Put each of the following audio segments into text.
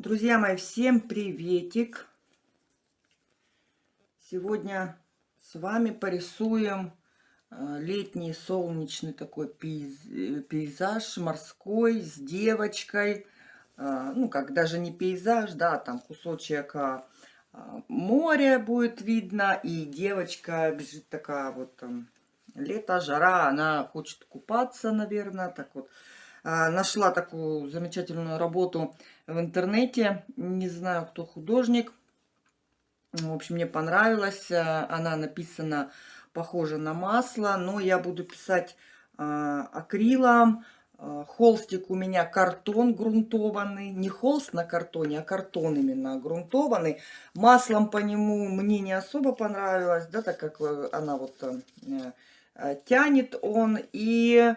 Друзья мои, всем приветик! Сегодня с вами порисуем э, летний солнечный такой пейзаж морской с девочкой. Э, ну, как даже не пейзаж, да, там кусочек а, а, моря будет видно. И девочка бежит такая вот там, лето, жара, она хочет купаться, наверное, так вот нашла такую замечательную работу в интернете. Не знаю, кто художник. В общем, мне понравилась. А, она написана похоже на масло, но я буду писать а, акрилом. Холстик у меня картон грунтованный. Не холст на картоне, а картон именно грунтованный. Маслом по нему мне не особо понравилось, да, так как э, она вот э, э, тянет он. И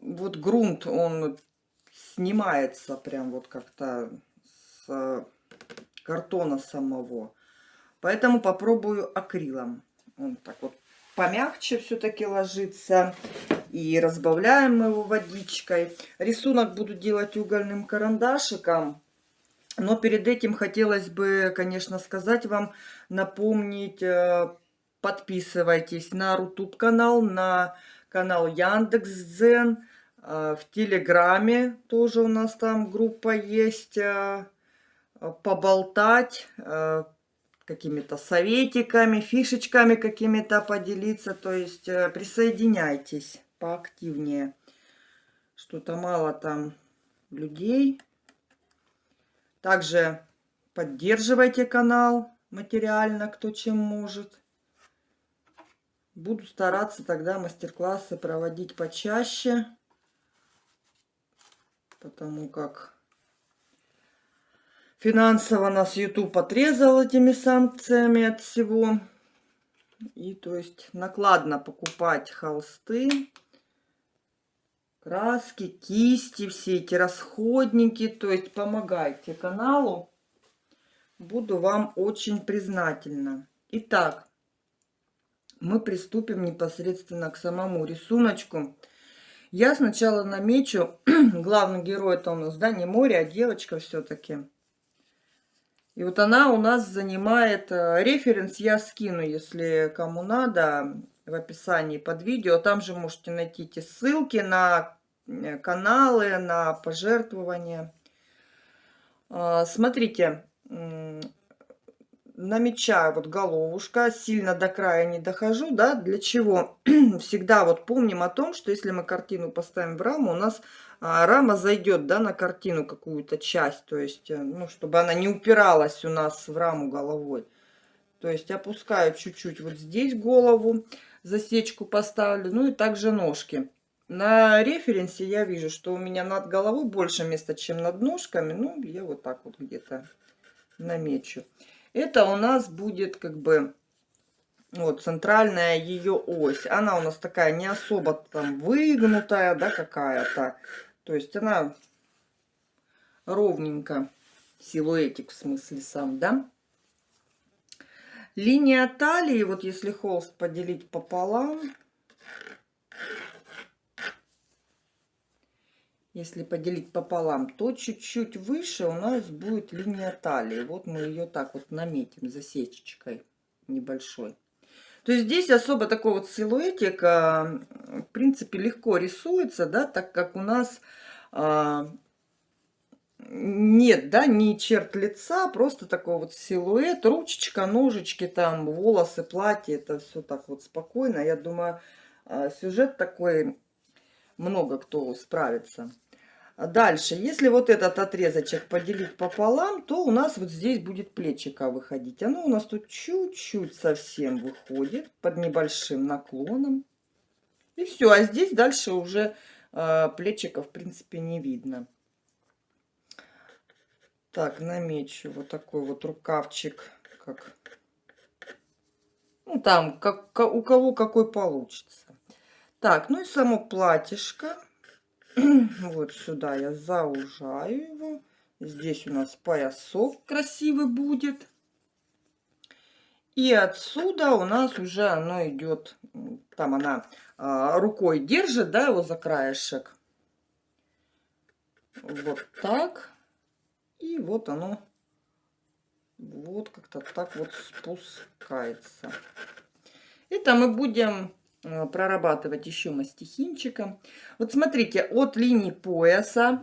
вот грунт, он снимается прям вот как-то с картона самого. Поэтому попробую акрилом. Он так вот помягче все-таки ложится. И разбавляем его водичкой. Рисунок буду делать угольным карандашиком. Но перед этим хотелось бы, конечно, сказать вам, напомнить, э, подписывайтесь на Рутуб канал, на канал Яндекс.Дзен. А, в Телеграме тоже у нас там группа есть. А, а, поболтать, какими-то советиками, фишечками какими-то поделиться. То есть э, присоединяйтесь поактивнее. Что-то мало там людей. Также поддерживайте канал материально, кто чем может. Буду стараться тогда мастер-классы проводить почаще потому как финансово нас YouTube отрезал этими санкциями от всего. И то есть накладно покупать холсты, краски, кисти, все эти расходники. То есть помогайте каналу. Буду вам очень признательна. Итак, мы приступим непосредственно к самому рисуночку. Я сначала намечу, главный герой это у нас, да, не море, а девочка все-таки. И вот она у нас занимает, э, референс я скину, если кому надо, в описании под видео. Там же можете найти эти ссылки на э, каналы, на пожертвования. А, смотрите, намечаю вот головушка, сильно до края не дохожу, да, для чего? Всегда вот помним о том, что если мы картину поставим в раму, у нас а, рама зайдет, да, на картину какую-то часть, то есть, э, ну, чтобы она не упиралась у нас в раму головой. То есть опускаю чуть-чуть вот здесь голову, засечку поставлю, ну и также ножки. На референсе я вижу, что у меня над головой больше места, чем над ножками, ну, я вот так вот где-то намечу. Это у нас будет как бы вот центральная ее ось. Она у нас такая не особо там выгнутая, да, какая-то. То есть она ровненько, силуэтик в смысле сам, да. Линия талии, вот если холст поделить пополам, если поделить пополам, то чуть-чуть выше у нас будет линия талии. Вот мы ее так вот наметим засечечкой небольшой. То есть здесь особо такой вот силуэтик, в принципе, легко рисуется, да, так как у нас а, нет, да, не черт лица, просто такой вот силуэт, ручечка, ножички, там, волосы, платье, это все так вот спокойно. Я думаю, а, сюжет такой много кто справится. Дальше, если вот этот отрезочек поделить пополам, то у нас вот здесь будет плечика выходить. Оно у нас тут чуть-чуть совсем выходит под небольшим наклоном. И все, а здесь дальше уже э, плечика в принципе не видно. Так, намечу вот такой вот рукавчик, как ну там, как, у кого какой получится. Так, ну и само платьишко. вот сюда я заужаю его. Здесь у нас поясок красивый будет. И отсюда у нас уже оно идет, там она а, рукой держит, да, его за краешек. Вот так. И вот оно вот как-то так вот спускается. Это мы будем прорабатывать еще мастихинчиком. Вот смотрите, от линии пояса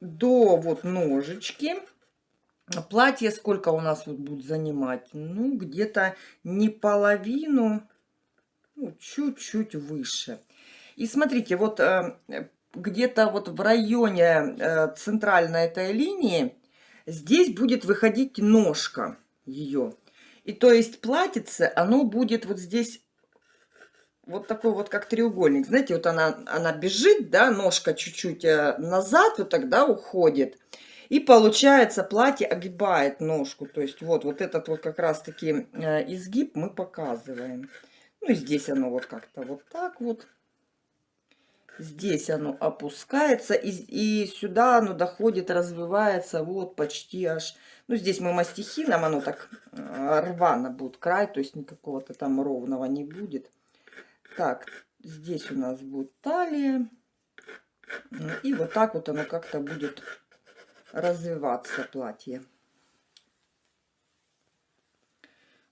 до вот ножечки платье сколько у нас вот будет занимать? Ну, где-то не половину, ну, чуть-чуть выше. И смотрите, вот э, где-то вот в районе э, центральной этой линии здесь будет выходить ножка ее. И то есть платьице, оно будет вот здесь вот такой вот как треугольник. Знаете, вот она, она бежит, да, ножка чуть-чуть э, назад, вот тогда уходит. И получается платье огибает ножку. То есть вот, вот этот вот как раз таки э, изгиб мы показываем. Ну и здесь оно вот как-то вот так вот. Здесь оно опускается, и, и сюда оно доходит, развивается вот почти аж... Ну, здесь мы мастихином, оно так э, рвано будет край, то есть никакого-то там ровного не будет. Так, здесь у нас будет талия. И вот так вот оно как-то будет развиваться платье.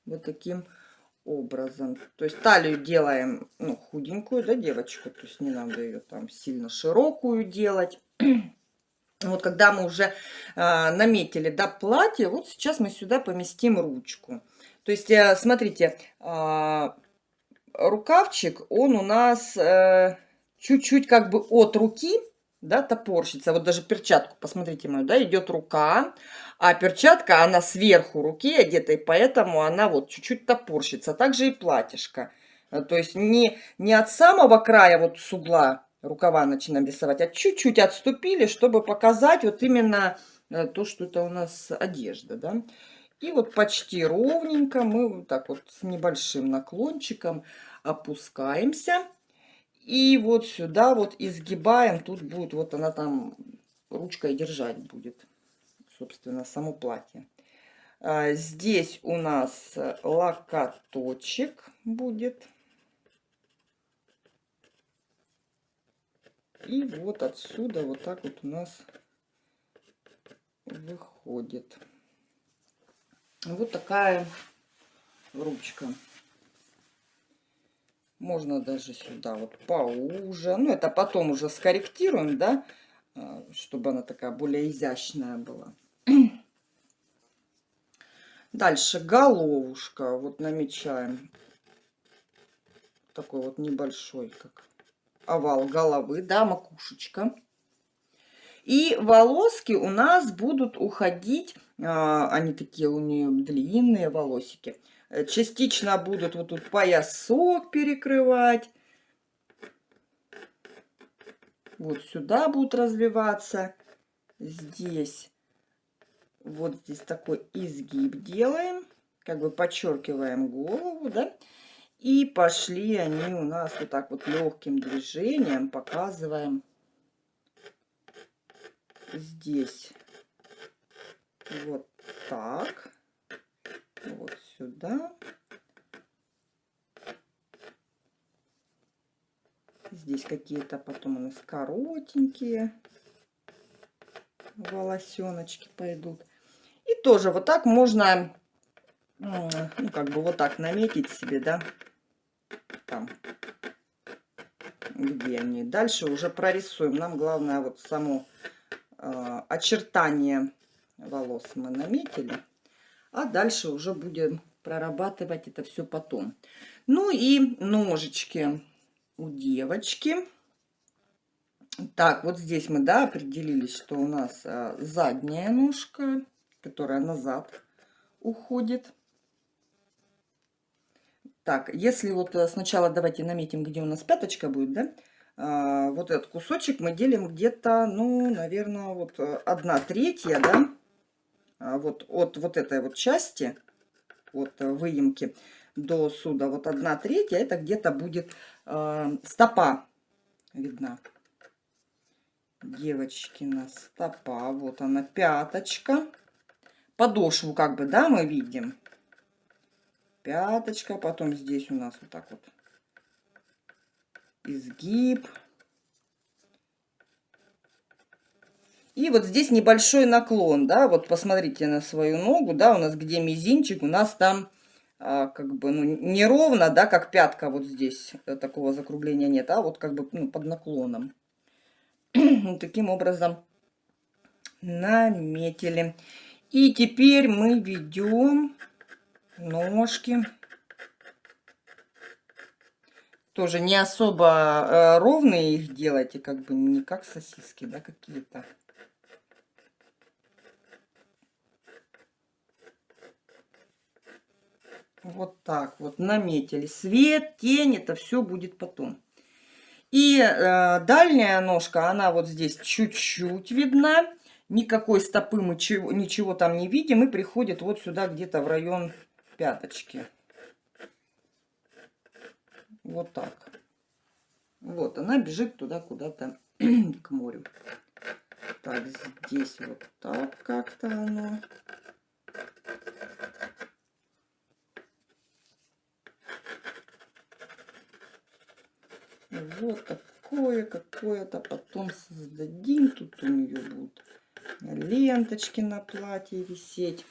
Вот таким образом. То есть талию делаем ну, худенькую, да, девочку. То есть не надо ее там сильно широкую делать. Вот когда мы уже э, наметили, да, платье, вот сейчас мы сюда поместим ручку. То есть, э, смотрите, э, рукавчик, он у нас чуть-чуть э, как бы от руки, да, топорщится. Вот даже перчатку, посмотрите мою, да, идет рука, а перчатка, она сверху руки одета, и поэтому она вот чуть-чуть топорщится. Также и платьишко. Э, то есть не, не от самого края вот с угла рукава начинаем рисовать, а чуть-чуть отступили, чтобы показать вот именно э, то, что это у нас одежда, да. И вот почти ровненько мы вот так вот с небольшим наклончиком опускаемся. И вот сюда вот изгибаем. Тут будет, вот она там ручкой держать будет, собственно, само платье. А, здесь у нас локоточек будет. И вот отсюда вот так вот у нас выходит. Вот такая ручка. Можно даже сюда вот поуже. Ну, это потом уже скорректируем, да, а, чтобы она такая более изящная была. Дальше головушка. Вот намечаем такой вот небольшой, как овал головы, да, макушечка. И волоски у нас будут уходить, а, они такие у нее длинные волосики, Э, частично будут вот тут поясок перекрывать. Вот сюда будут развиваться. Здесь, вот здесь такой изгиб делаем. Как бы подчеркиваем голову, да. И пошли они у нас вот так вот легким движением показываем здесь. Вот так. Сюда. Здесь какие-то потом у нас коротенькие волосеночки пойдут. И тоже вот так можно, ну, как бы вот так наметить себе, да, там, где они. Дальше уже прорисуем. Нам главное вот само э, очертание волос мы наметили. А дальше уже будем прорабатывать это все потом. Ну и ножички у девочки. Так, вот здесь мы, да, определились, что у нас а, задняя ножка, которая назад уходит. Так, если вот э, сначала давайте наметим, где у нас пяточка будет, да, а, вот этот кусочек мы делим где-то, ну, наверное, вот э, одна третья, да, а, вот от вот этой вот части, от выемки до суда, вот одна третья, это где-то будет э, стопа видна. Девочкина стопа, вот она, пяточка. Подошву как бы, да, мы видим. Пяточка, потом здесь у нас вот так вот изгиб. И вот здесь небольшой наклон, да, вот посмотрите на свою ногу, да, у нас где мизинчик, у нас там а, как бы, ну, не ровно, да, как пятка вот здесь, э, такого закругления нет, а вот как бы ну, под наклоном. Таким образом наметили. И теперь мы ведем ножки. Тоже не особо э, ровные их делайте, как бы не как сосиски, да, какие-то. Вот так вот наметили. Свет, тень, это все будет потом. И э, дальняя ножка, она вот здесь чуть-чуть видна. Никакой стопы мы чего, ничего там не видим. И приходит вот сюда где-то в район пяточки. Вот так. Вот, она бежит туда куда-то к морю. Так, здесь вот так как-то оно. Вот такое какое-то потом создадим. Тут у нее будут ленточки на платье висеть.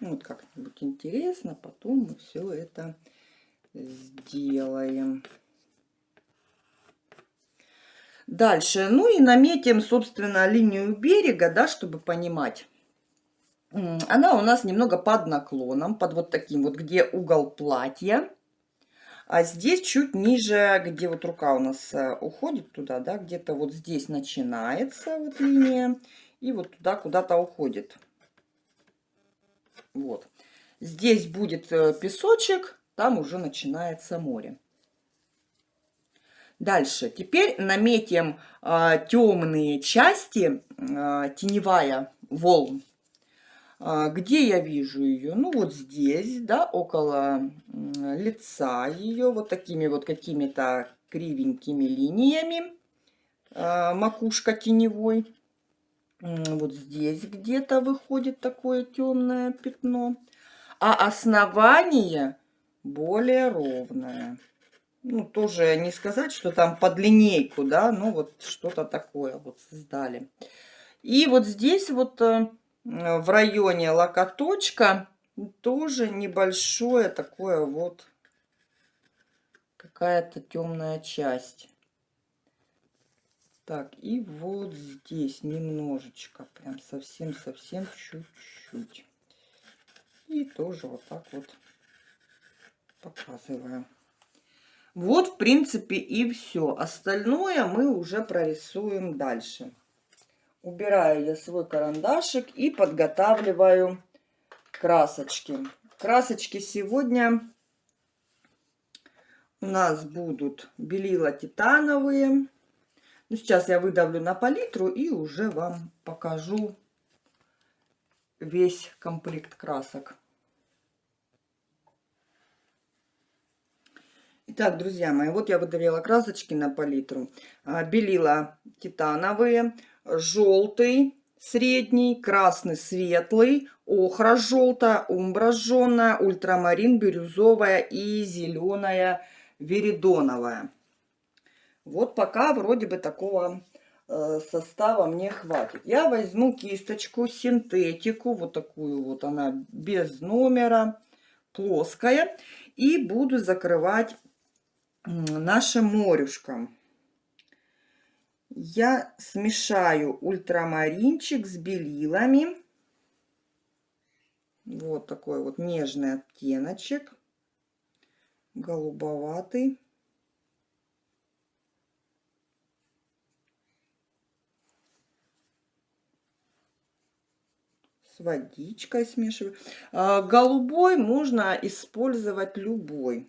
Вот как-нибудь интересно, потом мы все это сделаем. Дальше, ну и наметим, собственно, линию берега, да, чтобы понимать, она у нас немного под наклоном, под вот таким вот, где угол платья. А здесь чуть ниже, где вот рука у нас э, уходит туда, да, где-то вот здесь начинается вот линия. И вот туда куда-то уходит. Вот. Здесь будет э, песочек, там уже начинается море. Дальше. Теперь наметим э, темные части, э, теневая волн. А, где я вижу ее? Ну, вот здесь, да, около лица ее, вот такими вот какими-то кривенькими линиями. А, макушка теневой. Вот здесь где-то выходит такое темное пятно. А основание более ровное. Ну, тоже не сказать, что там под линейку, да, ну вот что-то такое вот создали. И вот здесь вот э, в районе локоточка тоже небольшое такое вот какая-то темная часть. Так, и вот здесь немножечко, прям совсем-совсем чуть-чуть. И тоже вот так вот показываю. Вот, в принципе, и все. Остальное мы уже прорисуем дальше. Убираю я свой карандашик и подготавливаю красочки. Красочки сегодня у нас будут белила титановые. Ну, сейчас я выдавлю на палитру и уже вам покажу весь комплект красок. Итак, друзья мои, вот я выдавила красочки на палитру. А, белила титановые желтый средний, красный светлый, охра желтая, умбра жженая, ультрамарин бирюзовая и зеленая веридоновая. Вот пока вроде бы такого э, состава мне хватит. Я возьму кисточку, синтетику, вот такую вот она без номера, плоская. И буду закрывать нашим морюшком я смешаю ультрамаринчик с белилами. Вот такой вот нежный оттеночек, голубоватый. С водичкой смешиваю. А, голубой можно использовать любой.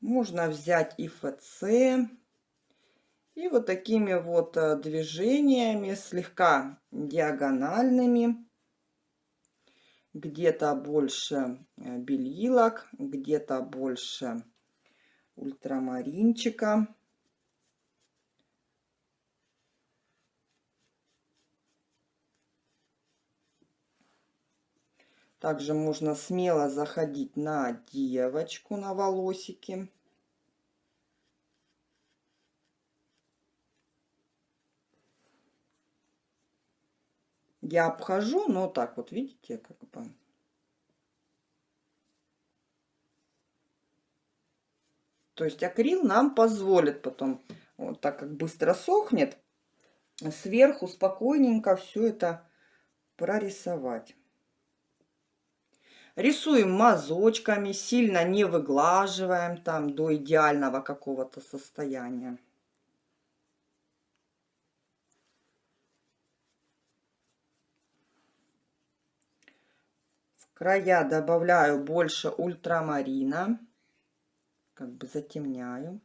Можно взять ИФЦ. И вот такими вот э, движениями, слегка диагональными, где-то больше э, белилок, где-то больше ультрамаринчика. Также можно смело заходить на девочку, на волосики. Я обхожу, но так вот, видите, как бы. То есть акрил нам позволит потом, вот так как быстро сохнет, сверху спокойненько все это прорисовать. Рисуем мазочками, сильно не выглаживаем там до идеального какого-то состояния. Края добавляю больше ультрамарина, как бы затемняю.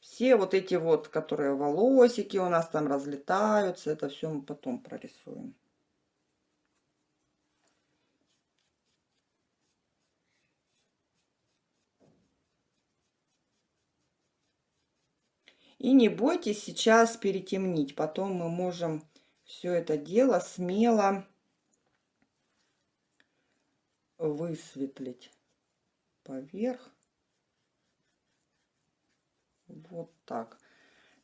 Все вот эти вот, которые волосики у нас там разлетаются, это все мы потом прорисуем. И не бойтесь сейчас перетемнить. Потом мы можем все это дело смело высветлить поверх. Вот так.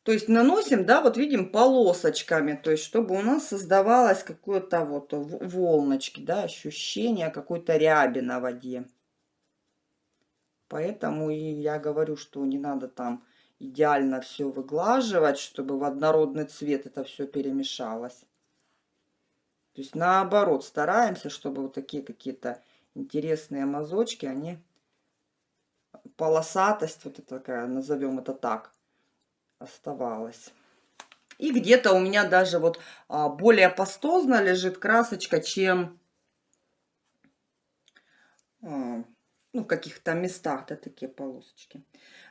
То есть наносим, да, вот видим полосочками, то есть чтобы у нас создавалось какое-то вот волночки, да, ощущение какой-то ряби на воде. Поэтому и я говорю, что не надо там идеально все выглаживать, чтобы в однородный цвет это все перемешалось. То есть наоборот, стараемся, чтобы вот такие какие-то интересные мазочки, они полосатость, вот это такая, назовем это так, оставалась. И где-то у меня даже вот а, более пастозно лежит красочка, чем а, ну, в каких-то местах-то такие полосочки.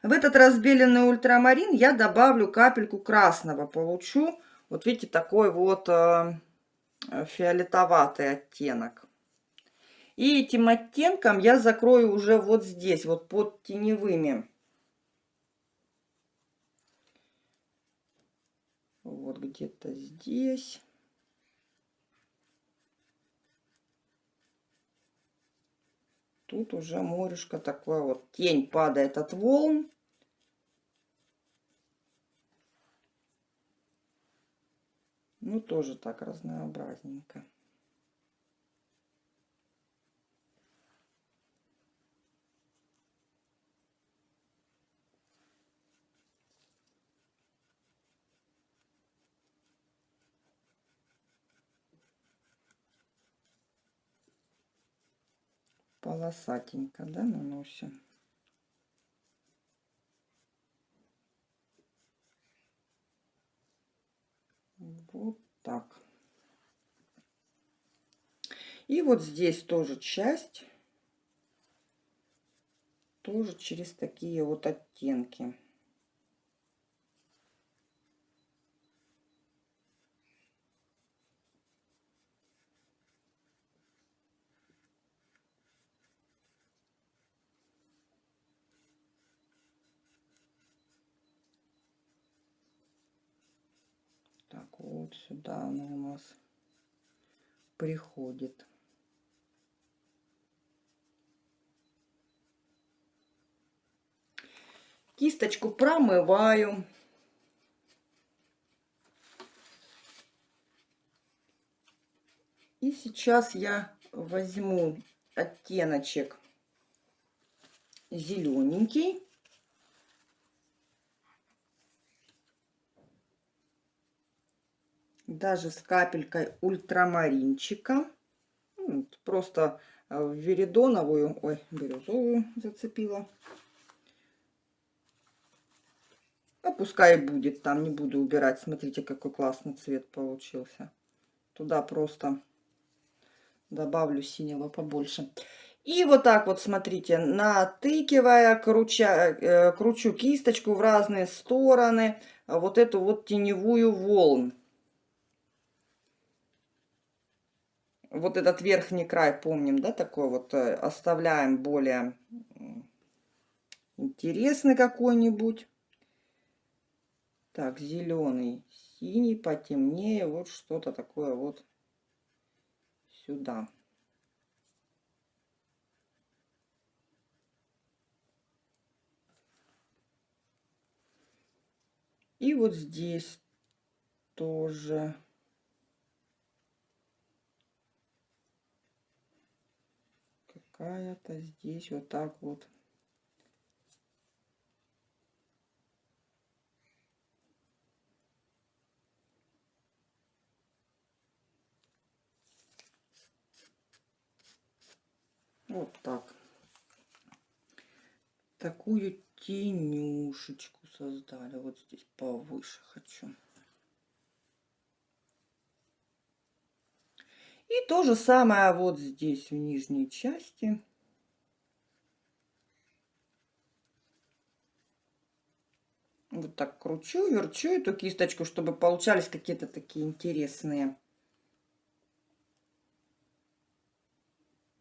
В этот разбеленный ультрамарин я добавлю капельку красного. Получу, вот видите, такой вот э, фиолетоватый оттенок. И этим оттенком я закрою уже вот здесь, вот под теневыми. Вот где-то здесь. Тут уже морешко такое вот. Тень падает от волн. Ну, тоже так разнообразненько. Полосатенько, да, наносим. Вот так. И вот здесь тоже часть, тоже через такие вот оттенки. Сюда она у нас приходит. Кисточку промываю. И сейчас я возьму оттеночек зелененький. Даже с капелькой ультрамаринчика. Ну, просто э, в веридоновую, ой, бирюзовую зацепила. А пускай будет, там не буду убирать. Смотрите, какой классный цвет получился. Туда просто добавлю синего побольше. И вот так вот, смотрите, натыкивая, круча, э, кручу кисточку в разные стороны, вот эту вот теневую волн. Вот этот верхний край помним, да, такой вот э, оставляем более интересный какой-нибудь. Так, зеленый, синий, потемнее, вот что-то такое вот сюда. И вот здесь тоже. Какая-то здесь вот так вот. Вот так. Такую тенюшечку создали. Вот здесь повыше хочу. И то же самое вот здесь в нижней части. Вот так кручу, верчу эту кисточку, чтобы получались какие-то такие интересные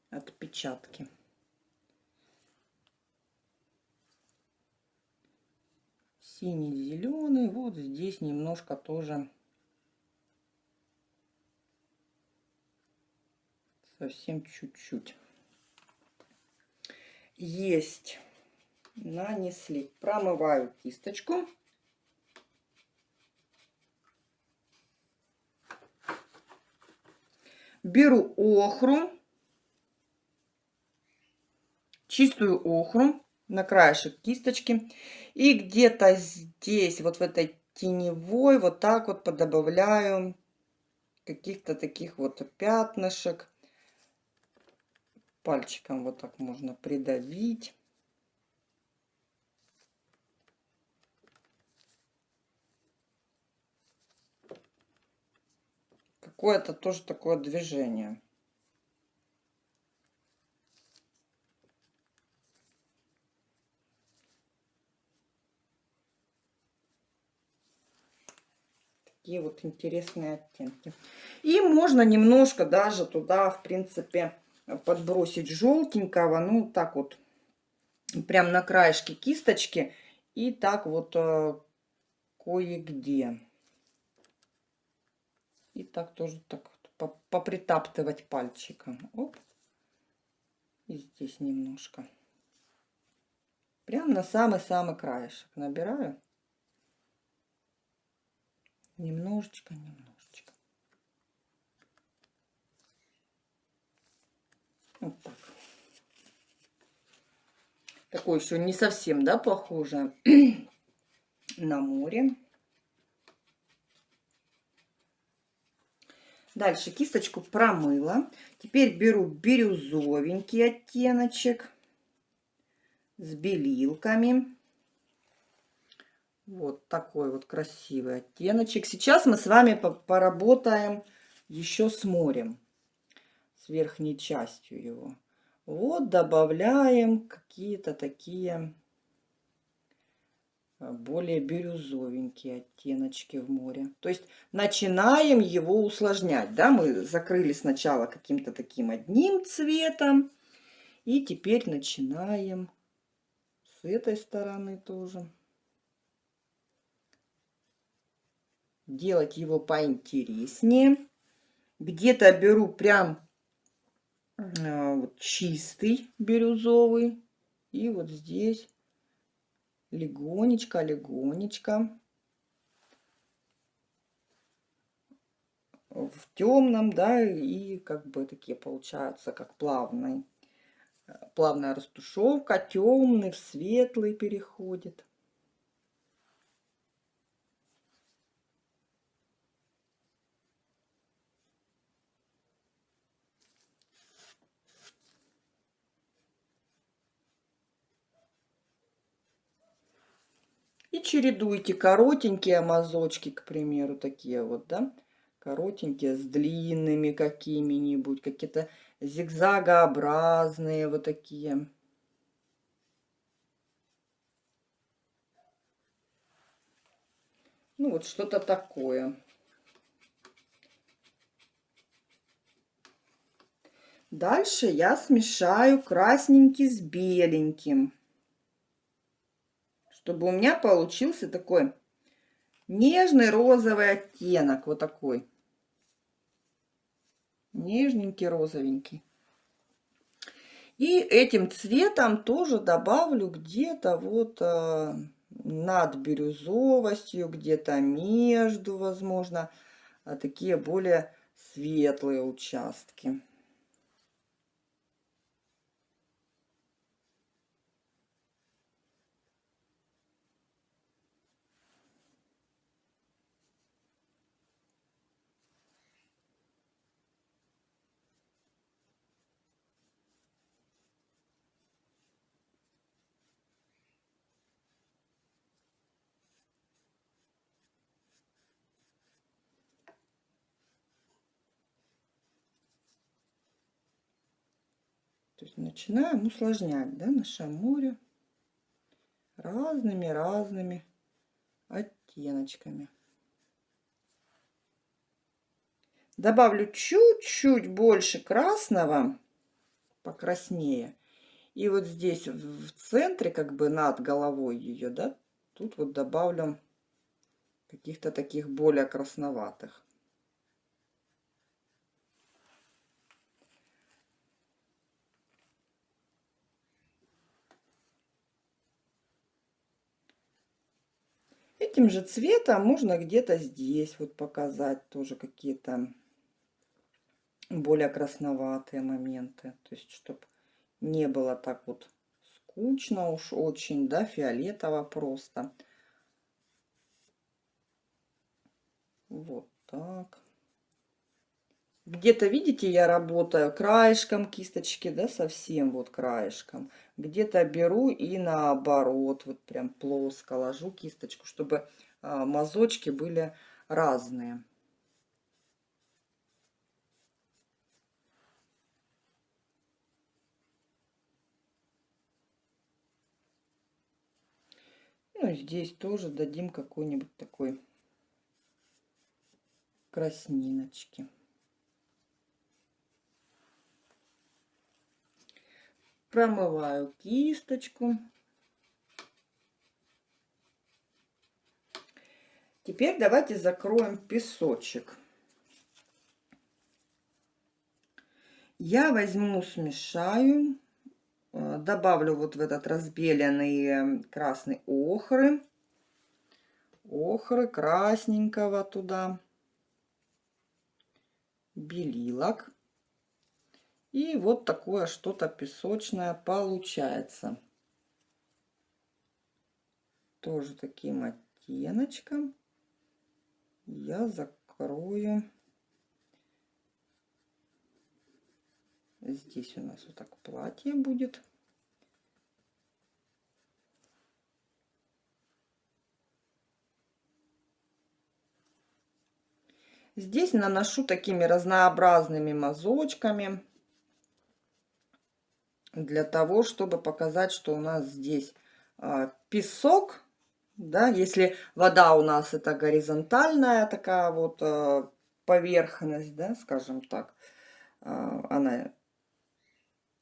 отпечатки. Синий, зеленый. Вот здесь немножко тоже совсем чуть-чуть. Есть. Нанесли. Промываю кисточку. Беру охру чистую охру на краешек кисточки. И где-то здесь, вот в этой теневой, вот так вот подобавляю каких-то таких вот пятнышек. Пальчиком вот так можно придавить. Какое-то тоже такое движение. такие вот интересные оттенки. И можно немножко даже туда, в принципе, подбросить желтенького. Ну, так вот, прям на краешке кисточки. И так вот э, кое-где. И так тоже так вот, попритаптывать пальчиком. Оп. И здесь немножко. Прям на самый-самый краешек набираю. Немножечко, немножечко. Вот так. Такое еще не совсем, да, похоже на море. Дальше кисточку промыла. Теперь беру бирюзовенький оттеночек с белилками. Вот такой вот красивый оттеночек. Сейчас мы с вами поработаем еще с морем, верхней частью его. Вот добавляем какие-то такие а, более бирюзовенькие оттеночки в море. То есть начинаем его усложнять. Да? Мы закрыли сначала каким-то таким одним цветом. И теперь начинаем с этой стороны тоже. делать его поинтереснее. Где-то беру прям э, вот, чистый бирюзовый. И вот здесь легонечко, легонечко. В темном, да, и как бы такие получаются, как плавный. Плавная растушевка, темный в светлый переходит. Чередуйте коротенькие мазочки, к примеру, такие вот, да, коротенькие с длинными какими-нибудь, какие-то зигзагообразные вот такие. Ну, вот что-то такое. Дальше я смешаю красненький с беленьким чтобы у меня получился такой нежный розовый оттенок, вот такой. Нежненький, розовенький. И этим цветом тоже добавлю где-то вот э, над бирюзовостью, где-то между, возможно, а такие более светлые участки. Начинаем усложнять да, наше море разными-разными оттеночками. Добавлю чуть-чуть больше красного, покраснее. И вот здесь в центре, как бы над головой ее, да, тут вот добавлю каких-то таких более красноватых. Этим же цветом можно где-то здесь вот показать тоже какие-то более красноватые моменты. То есть, чтобы не было так вот скучно уж очень, да, фиолетово просто. Вот так. Где-то, видите, я работаю краешком кисточки, да, совсем вот краешком. Где-то беру и наоборот, вот прям плоско ложу кисточку, чтобы а, мазочки были разные. Ну, здесь тоже дадим какой-нибудь такой красниночки. Промываю кисточку. Теперь давайте закроем песочек. Я возьму, смешаю, э, добавлю вот в этот разбеленный красный охры, охры красненького туда, белилок. И вот такое что-то песочное получается. Тоже таким оттеночком я закрою. Здесь у нас вот так платье будет. Здесь наношу такими разнообразными мазочками для того, чтобы показать, что у нас здесь а, песок, да, если вода у нас это горизонтальная такая вот а, поверхность, да, скажем так, а, она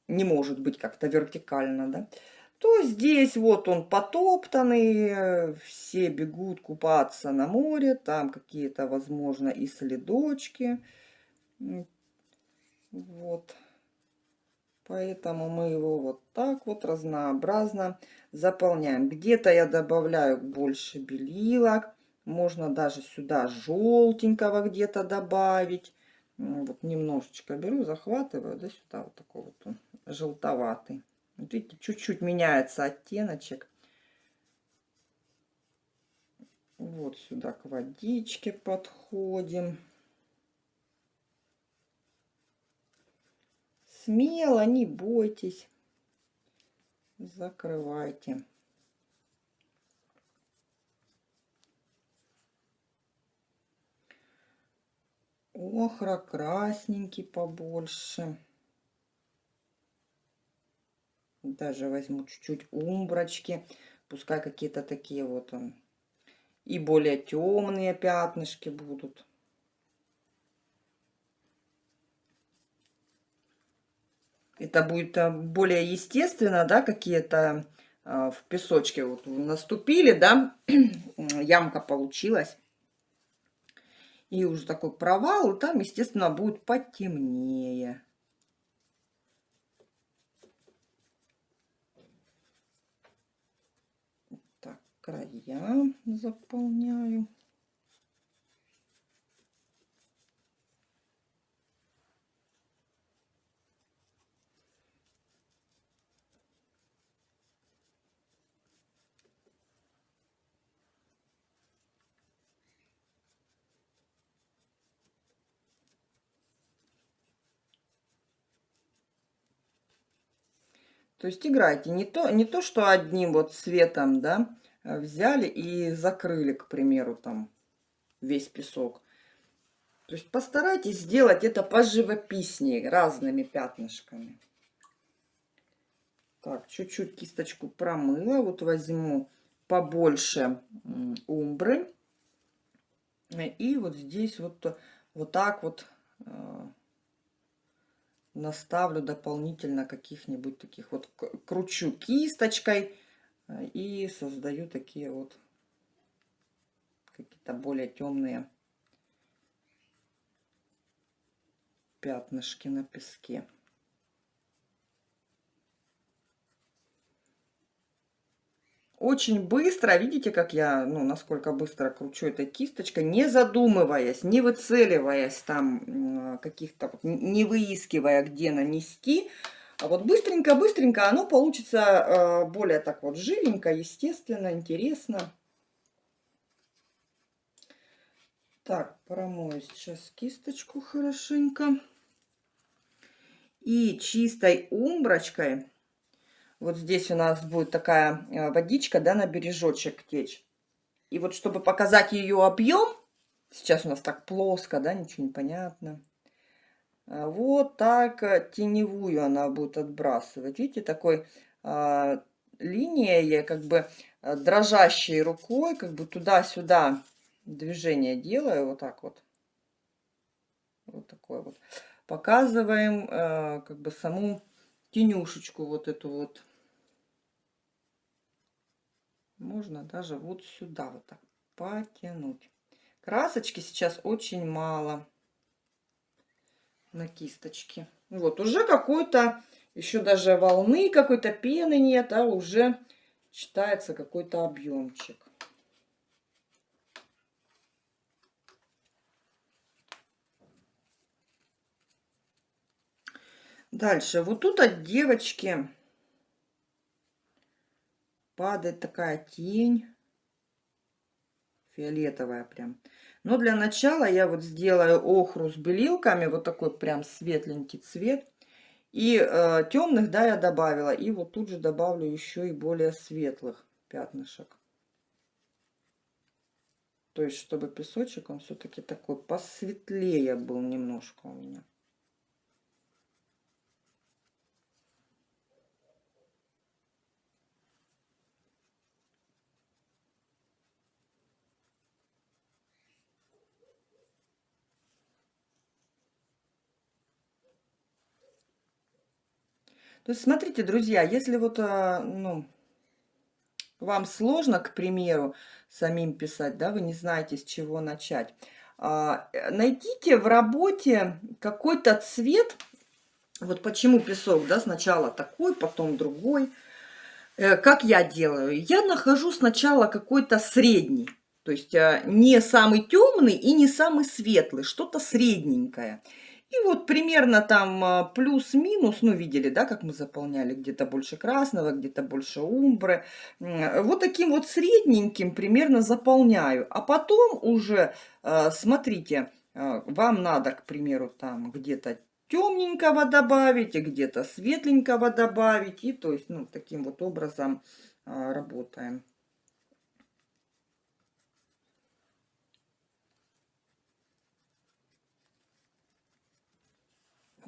не может быть как-то вертикально, да, то здесь вот он потоптанный, все бегут купаться на море, там какие-то, возможно, и следочки. Вот. Поэтому мы его вот так вот разнообразно заполняем. Где-то я добавляю больше белилок. Можно даже сюда желтенького где-то добавить. Вот немножечко беру, захватываю, да, сюда вот такой вот он, желтоватый. Вот видите, чуть-чуть меняется оттеночек. Вот сюда к водичке подходим. Смело, не бойтесь. Закрывайте. Охра красненький побольше. Даже возьму чуть-чуть умброчки. Пускай какие-то такие вот он. И более темные пятнышки будут. Это будет э, более естественно, да, какие-то э, в песочке вот наступили, да, ямка получилась. И уже такой провал, и там, естественно, будет потемнее. Так, края заполняю. То есть играйте. Не то, не то, что одним вот цветом, да, э, взяли и закрыли, к примеру, там весь песок. То есть постарайтесь сделать это поживописнее, разными пятнышками. Так, чуть-чуть кисточку промыла. Вот возьму побольше умбры. И вот здесь вот, вот так вот э, наставлю дополнительно каких-нибудь таких вот, кручу кисточкой э, и создаю такие вот какие-то более темные пятнышки на песке. Очень быстро, видите, как я, ну, насколько быстро кручу этой кисточкой, не задумываясь, не выцеливаясь там каких-то, не выискивая, где нанести. А вот быстренько-быстренько оно получится э, более так вот живенько, естественно, интересно. Так, промою сейчас кисточку хорошенько. И чистой умброчкой вот здесь у нас будет такая э, водичка, да, на бережочек течь. И вот чтобы показать ее объем, сейчас у нас так плоско, да, ничего не понятно. Э, вот так э, теневую она будет отбрасывать. Видите, такой а, линией, как бы дрожащей рукой, как бы туда-сюда движение делаю, вот так вот. Вот такое вот. Показываем а, как бы саму тенюшечку вот эту вот. Можно даже вот сюда вот так потянуть. Красочки сейчас очень мало на кисточке. Вот, уже какой-то, еще даже волны какой-то пены нет, а уже считается какой-то объемчик. Дальше, вот тут от девочки падает такая тень фиолетовая прям. Но для начала я вот сделаю охру с белилками, вот такой прям светленький цвет. И э, темных, да, я добавила. И вот тут же добавлю еще и более светлых пятнышек. То есть, чтобы песочек, он все-таки такой посветлее был немножко у меня. То есть, смотрите, друзья, если вот, а, ну, вам сложно, к примеру, самим писать, да, вы не знаете, с чего начать, а, найдите в работе какой-то цвет, вот почему песок, да, сначала такой, потом другой. Э, как я делаю? Я нахожу сначала какой-то средний, то есть а, не самый темный и не самый светлый, что-то средненькое. И вот примерно там а, плюс-минус, ну, видели, да, как мы заполняли, где-то больше красного, где-то больше умбры. Вот таким вот средненьким примерно заполняю. А потом уже, а, смотрите, а, вам надо, к примеру, там где-то темненького добавить, где-то светленького добавить. И то есть, ну, таким вот образом работаем.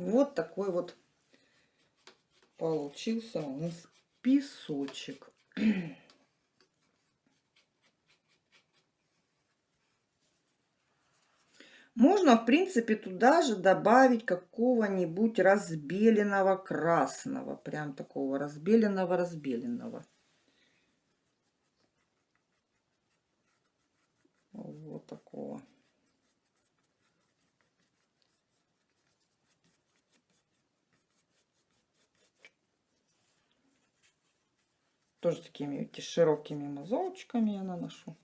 Вот такой вот получился у нас песочек. Можно, в принципе, туда же добавить какого-нибудь разбеленного красного. Прям такого разбеленного-разбеленного. Вот такого. Тоже такими широкими мазочками я наношу.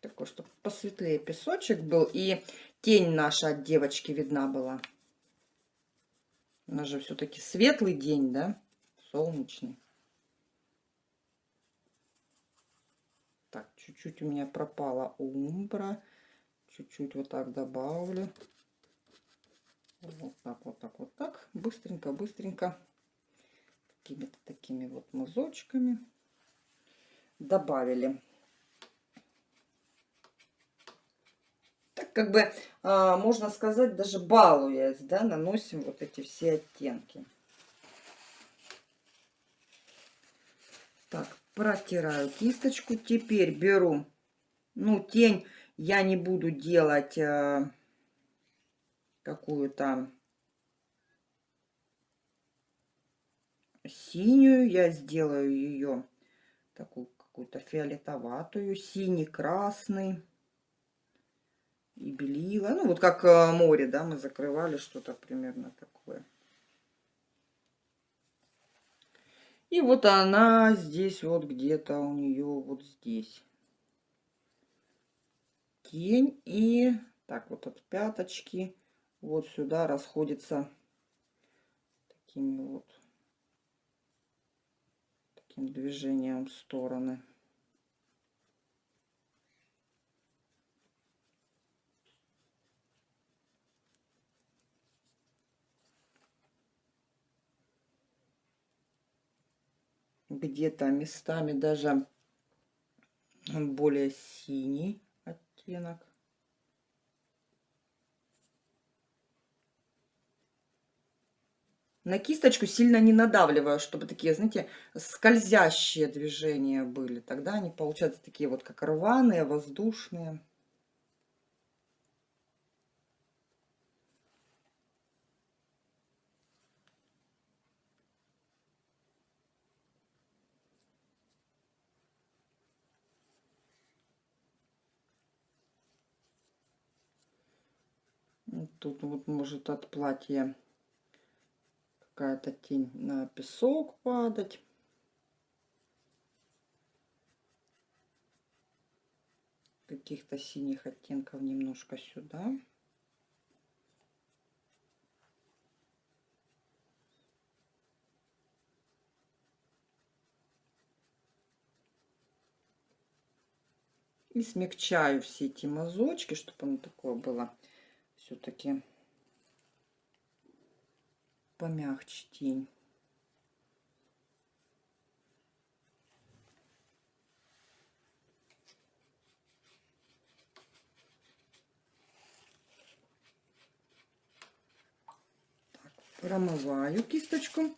Такой, чтобы посветлее песочек был. И тень наша от девочки видна была. У нас же все-таки светлый день, да? Солнечный. Так, чуть-чуть у меня пропала умбра. Чуть-чуть вот так добавлю. Вот так, вот так, вот так. Быстренько, быстренько. Какими-то такими вот мазочками. Добавили. Так как бы, а, можно сказать, даже балуясь, да, наносим вот эти все оттенки. Так, протираю кисточку. Теперь беру, ну, тень я не буду делать э, какую-то синюю. Я сделаю ее такую какую-то фиолетоватую, синий-красный и белила. Ну, вот как э, море, да, мы закрывали что-то примерно такое. И вот она здесь вот где-то у нее вот здесь. Тень и так вот от пяточки вот сюда расходится такими вот таким движением в стороны. Где-то местами даже более синий оттенок. На кисточку сильно не надавливаю, чтобы такие, знаете, скользящие движения были. Тогда они получаются такие вот как рваные, воздушные. Тут вот может от платья какая-то тень на песок падать. Каких-то синих оттенков немножко сюда. И смягчаю все эти мазочки, чтобы оно такое было все-таки помягче тень. Промываю кисточку.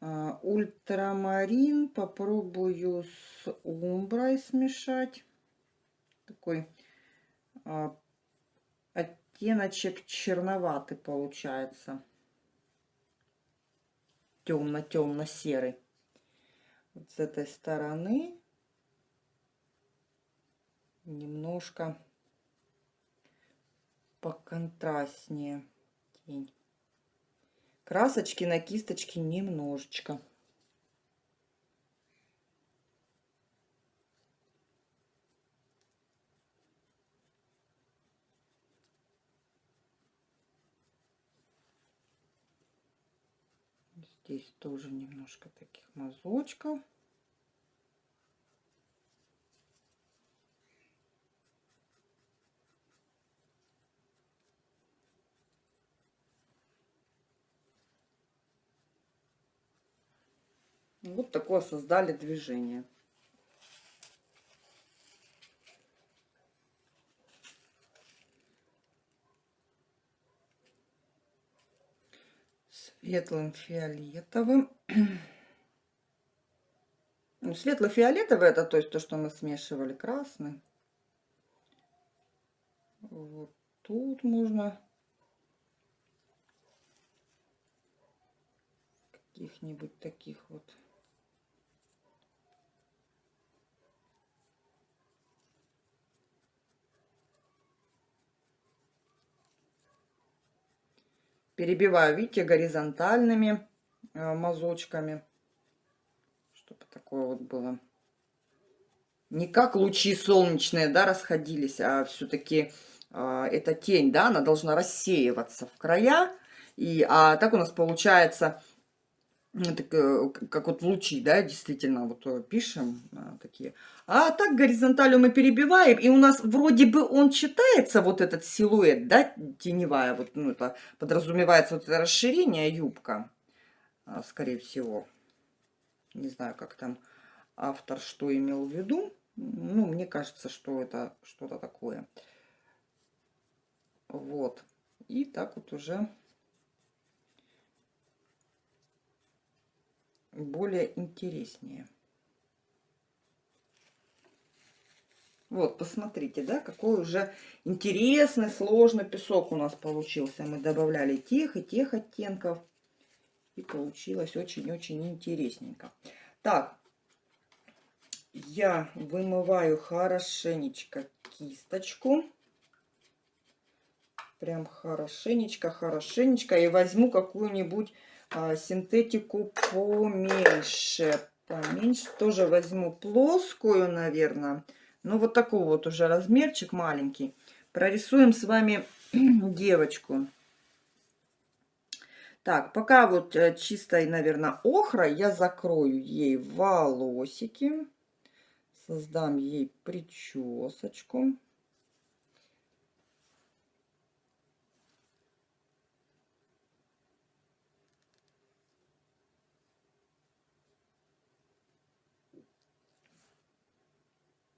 А, ультрамарин попробую с умброй смешать. Такой а, оттеночек черноватый получается. Темно-темно-серый. Вот с этой стороны немножко поконтрастнее тень. Красочки на кисточке немножечко. Здесь тоже немножко таких мазочков. Вот такое создали движение. Светлым фиолетовым. Ну, светло-фиолетовый это то есть то, что мы смешивали красный. Вот тут можно каких-нибудь таких вот Перебиваю, видите, горизонтальными э, мазочками. Чтобы такое вот было. Не как лучи солнечные, да, расходились, а все-таки э, эта тень, да, она должна рассеиваться в края. И, а так у нас получается так, э, как вот лучи, да, действительно, вот э, пишем а, такие. А так горизонталью мы перебиваем, и у нас вроде бы он читается, вот этот силуэт, да, теневая, вот, ну, это подразумевается вот это расширение юбка, а, скорее всего. Не знаю, как там автор что имел в виду. Ну, мне кажется, что это что-то такое. Вот. И так вот уже более интереснее. Вот, посмотрите, да, какой уже интересный, сложный песок у нас получился. Мы добавляли тех и тех оттенков. И получилось очень-очень интересненько. Так, я вымываю хорошенечко кисточку. Прям хорошенечко, хорошенечко. И возьму какую-нибудь синтетику поменьше. Поменьше. Тоже возьму плоскую, наверное. Ну, вот такой вот уже размерчик маленький. Прорисуем с вами девочку. Так, пока вот э, чистой, наверное, охра, я закрою ей волосики. Создам ей причесочку.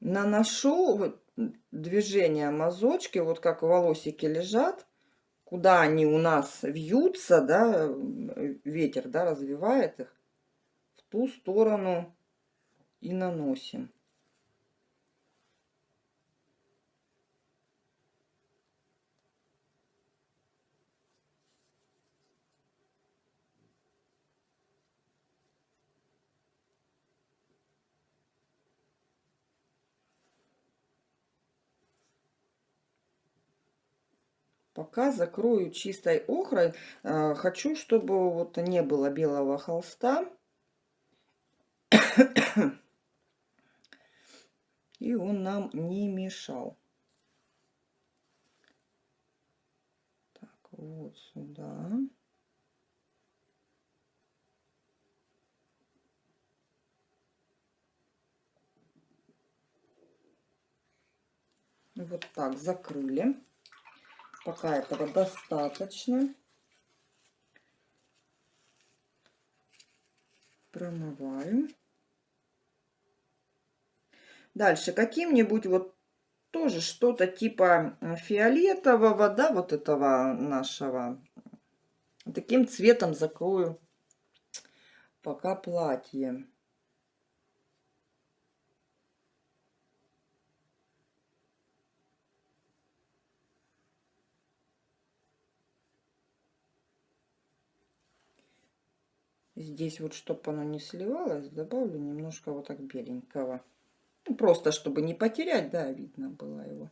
Наношу вот движение мазочки, вот как волосики лежат, куда они у нас вьются, да, ветер, да, развивает их, в ту сторону и наносим. Пока закрою чистой охрой. Э, хочу, чтобы вот не было белого холста. И он нам не мешал. Так, вот сюда. Вот так закрыли. Пока этого достаточно. Промываем. Дальше каким-нибудь вот тоже что-то типа фиолетового, да, вот этого нашего. Таким цветом закрою пока платье. Здесь вот, чтобы оно не сливалось, добавлю немножко вот так беленького. Ну, просто, чтобы не потерять, да, видно было его.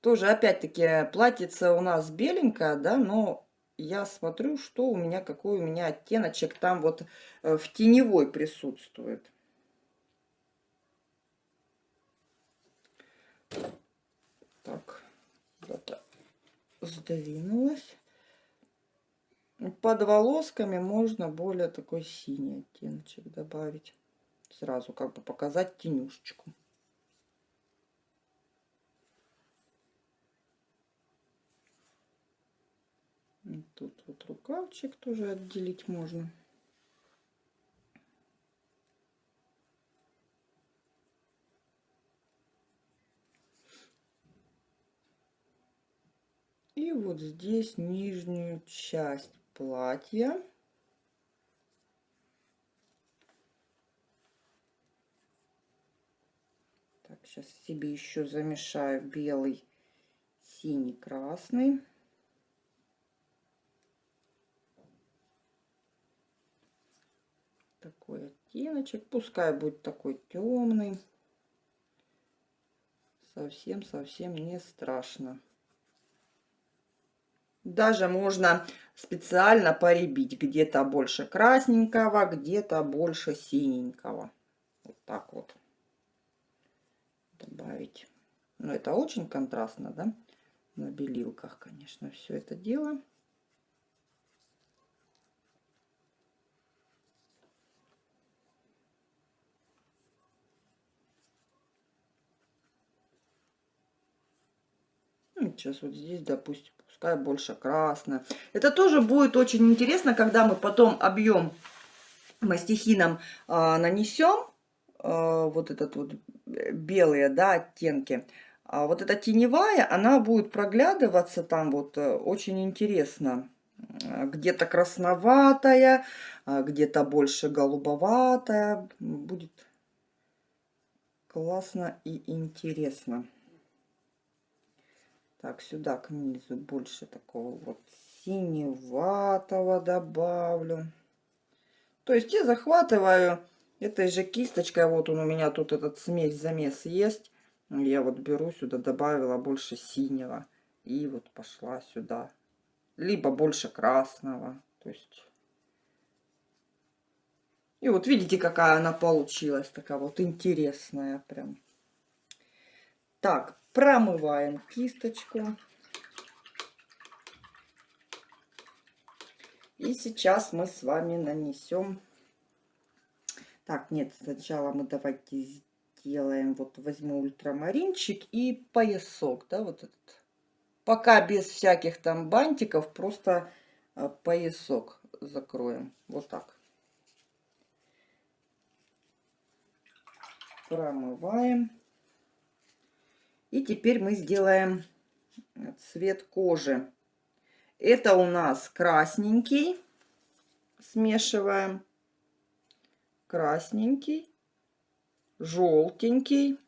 Тоже, опять-таки, платьице у нас беленькое, да, но я смотрю, что у меня, какой у меня оттеночек там вот э, в теневой присутствует. Так куда-то сдвинулась. Под волосками можно более такой синий оттеночек добавить. Сразу как бы показать тенюшечку. Тут вот рукавчик тоже отделить можно. И вот здесь нижнюю часть платья. Так, сейчас себе еще замешаю белый, синий, красный. Такой оттеночек. Пускай будет такой темный. совсем-совсем не страшно. Даже можно специально поребить. Где-то больше красненького, где-то больше синенького. Вот так вот. Добавить. Но это очень контрастно, да? На белилках, конечно, все это дело. Сейчас вот здесь, допустим, пускай больше красное. Это тоже будет очень интересно, когда мы потом объем мастихином а, нанесем. А, вот этот вот э, белые, да, оттенки. А вот эта теневая, она будет проглядываться там вот э, очень интересно. Где-то красноватая, а, где-то больше голубоватая. Будет классно и интересно. Так, сюда к низу больше такого вот синеватого добавлю. То есть я захватываю этой же кисточкой. Вот он у меня тут этот смесь-замес есть. Я вот беру сюда, добавила больше синего. И вот пошла сюда. Либо больше красного. То есть... И вот видите, какая она получилась. Такая вот интересная прям. Так, Промываем кисточку. И сейчас мы с вами нанесем... Так, нет, сначала мы давайте сделаем, вот возьму ультрамаринчик и поясок, да, вот этот. Пока без всяких там бантиков, просто а, поясок закроем. Вот так. Промываем. И теперь мы сделаем цвет кожи. Это у нас красненький. Смешиваем. Красненький. Желтенький.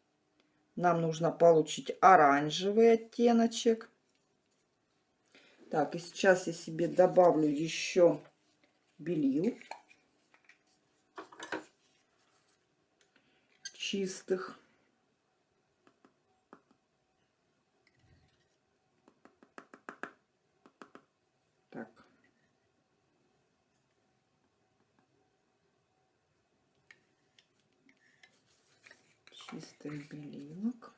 Нам нужно получить оранжевый оттеночек. Так, и сейчас я себе добавлю еще белил чистых. Чистых белилок.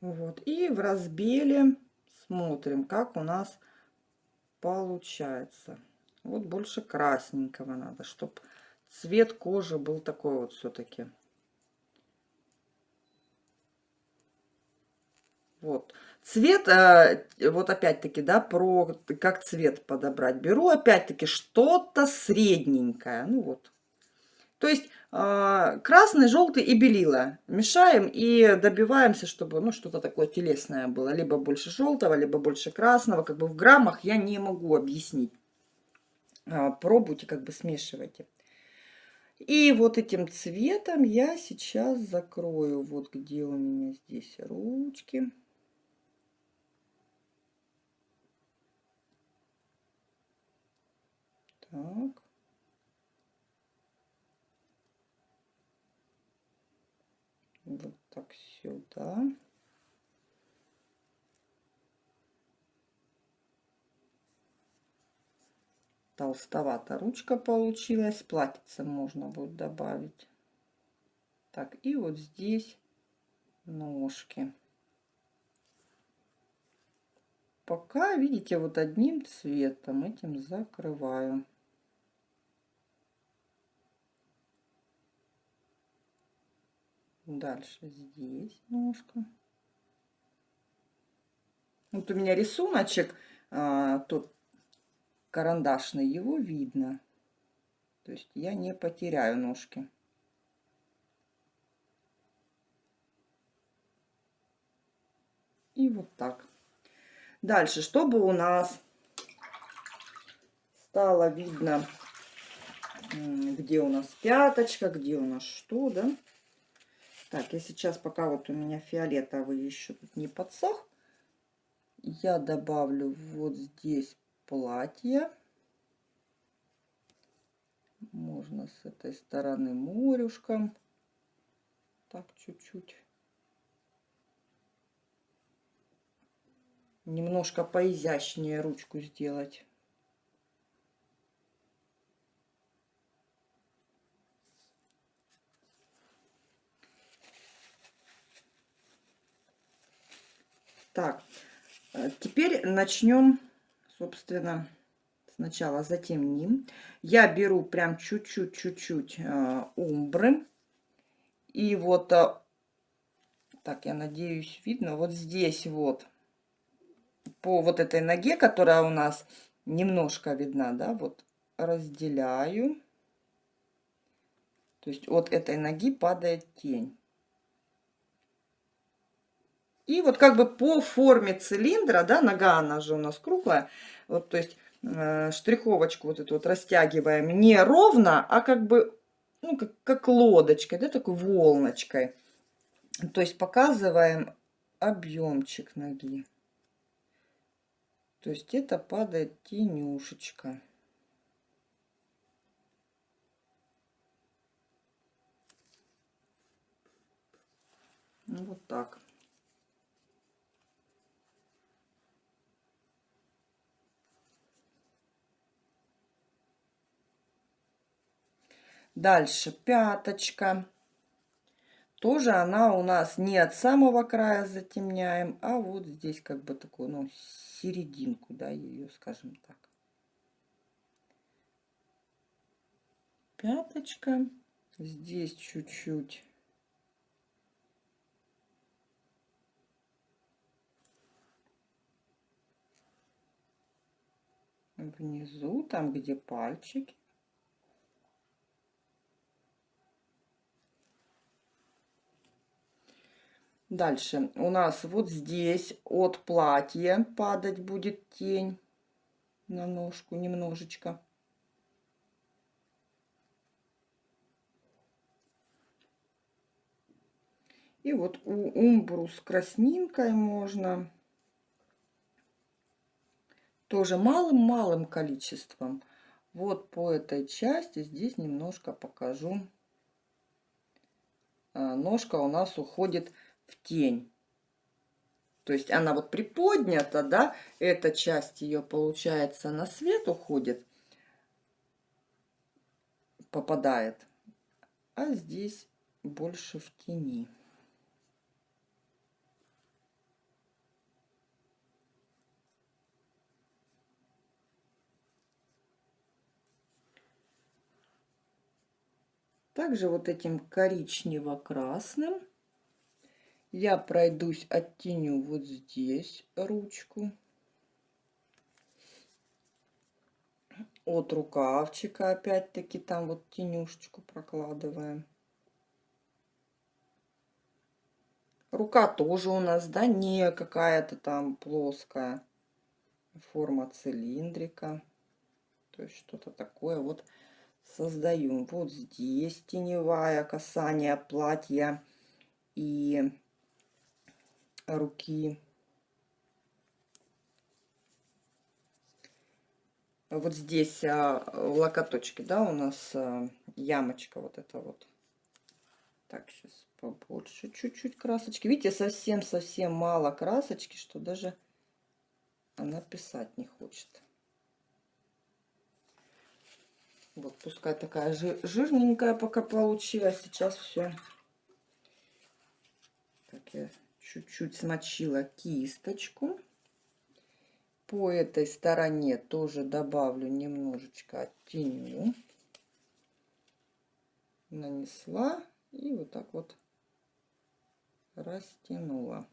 Вот. И в разбеле смотрим, как у нас получается. Вот больше красненького надо, чтобы цвет кожи был такой вот все-таки. Вот. Цвет, э, вот опять-таки, да, про как цвет подобрать. Беру опять-таки что-то средненькое. Ну вот. То есть э, красный, желтый и белила. Мешаем и добиваемся, чтобы ну, что-то такое телесное было. Либо больше желтого, либо больше красного. Как бы в граммах я не могу объяснить. Э, пробуйте, как бы смешивайте. И вот этим цветом я сейчас закрою, вот где у меня здесь ручки. Так. Вот так сюда. Толстовата ручка получилась. Платьице можно будет добавить. Так, и вот здесь ножки. Пока, видите, вот одним цветом этим закрываю. Дальше здесь ножка. Вот у меня рисуночек, а, тут карандашный, его видно. То есть я не потеряю ножки. И вот так. Дальше, чтобы у нас стало видно, где у нас пяточка, где у нас что, да. Так, я сейчас, пока вот у меня фиолетовый еще не подсох, я добавлю вот здесь платье. Можно с этой стороны морюшком. Так, чуть-чуть. Немножко поизящнее ручку сделать. Так, э, теперь начнем, собственно, сначала затемним. Я беру прям чуть-чуть, чуть-чуть э, умбры. И вот, э, так, я надеюсь, видно, вот здесь вот, по вот этой ноге, которая у нас немножко видна, да, вот разделяю. То есть от этой ноги падает тень. И вот как бы по форме цилиндра, да, нога, она же у нас круглая, вот, то есть э, штриховочку вот эту вот растягиваем не ровно, а как бы, ну, как, как лодочкой, да, такой волночкой. То есть показываем объемчик ноги. То есть это падает тенюшечка. Вот так. Дальше пяточка. Тоже она у нас не от самого края затемняем, а вот здесь как бы такую, ну, серединку, да, ее, скажем так. Пяточка. Здесь чуть-чуть. Внизу, там, где пальчики. Дальше у нас вот здесь от платья падать будет тень на ножку немножечко. И вот у умбру с краснинкой можно тоже малым-малым количеством. Вот по этой части здесь немножко покажу. А, ножка у нас уходит в тень. То есть она вот приподнята, да, эта часть ее, получается, на свет уходит, попадает, а здесь больше в тени. Также вот этим коричнево-красным я пройдусь, оттеню вот здесь ручку. От рукавчика опять-таки там вот тенюшечку прокладываем. Рука тоже у нас, да, не какая-то там плоская. Форма цилиндрика. То есть что-то такое вот создаем. Вот здесь теневая касание платья и руки. Вот здесь а, в локоточке, да, у нас а, ямочка вот эта вот. Так, сейчас побольше чуть-чуть красочки. Видите, совсем-совсем мало красочки, что даже она писать не хочет. Вот, пускай такая жирненькая пока получилась. Сейчас все. Так, я чуть-чуть смочила кисточку. По этой стороне тоже добавлю немножечко оттеню. Нанесла и вот так вот растянула.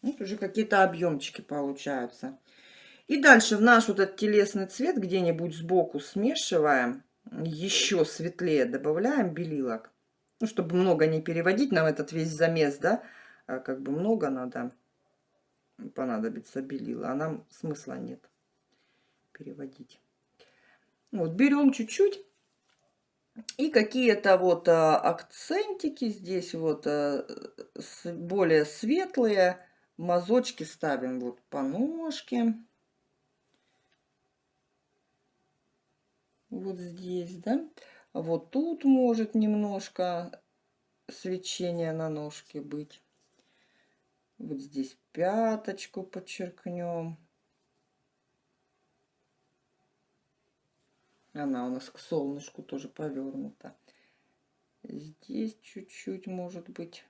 Вот уже какие-то объемчики получаются. И дальше в наш вот этот телесный цвет где-нибудь сбоку смешиваем. Еще светлее добавляем белилок ну, чтобы много не переводить нам этот весь замес, да, а как бы много надо, понадобится белила, а нам смысла нет переводить. Вот, берем чуть-чуть И какие-то вот а, акцентики здесь вот а, с, более светлые. Мазочки ставим вот по ножке. Вот здесь, да. Вот тут может немножко свечение на ножке быть. Вот здесь пяточку подчеркнем. Она у нас к солнышку тоже повернута. Здесь чуть-чуть может быть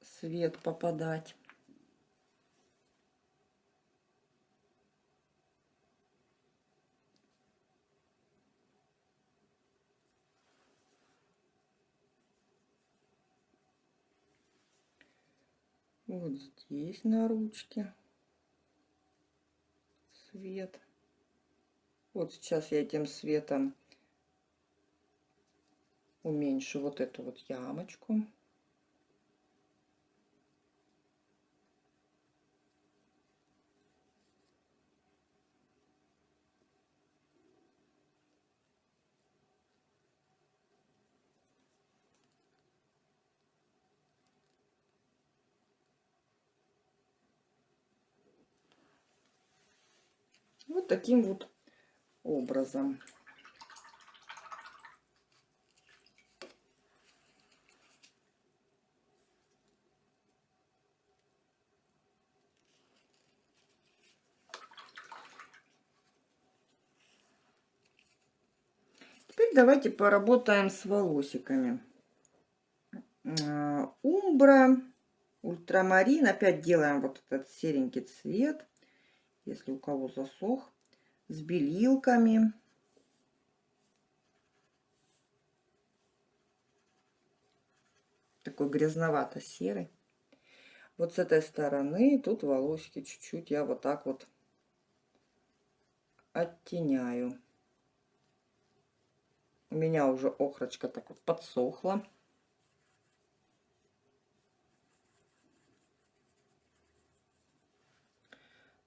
свет попадать. Вот здесь на ручке свет. Вот сейчас я этим светом уменьшу вот эту вот ямочку. Вот таким вот образом. Теперь давайте поработаем с волосиками. А, умбра, ультрамарин. Опять делаем вот этот серенький цвет, если у кого засох с белилками. Такой грязновато-серый. Вот с этой стороны тут волосики чуть-чуть я вот так вот оттеняю. У меня уже охрочка так вот подсохла.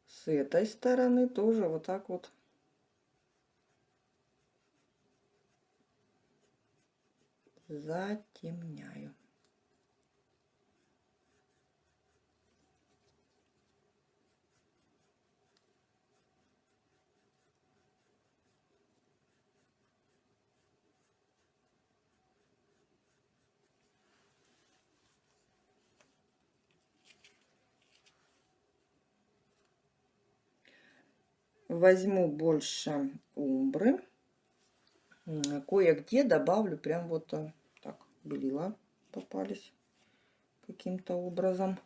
С этой стороны тоже вот так вот затемняю. возьму больше умбры кое-где добавлю прям вот э, так белила попались каким-то образом.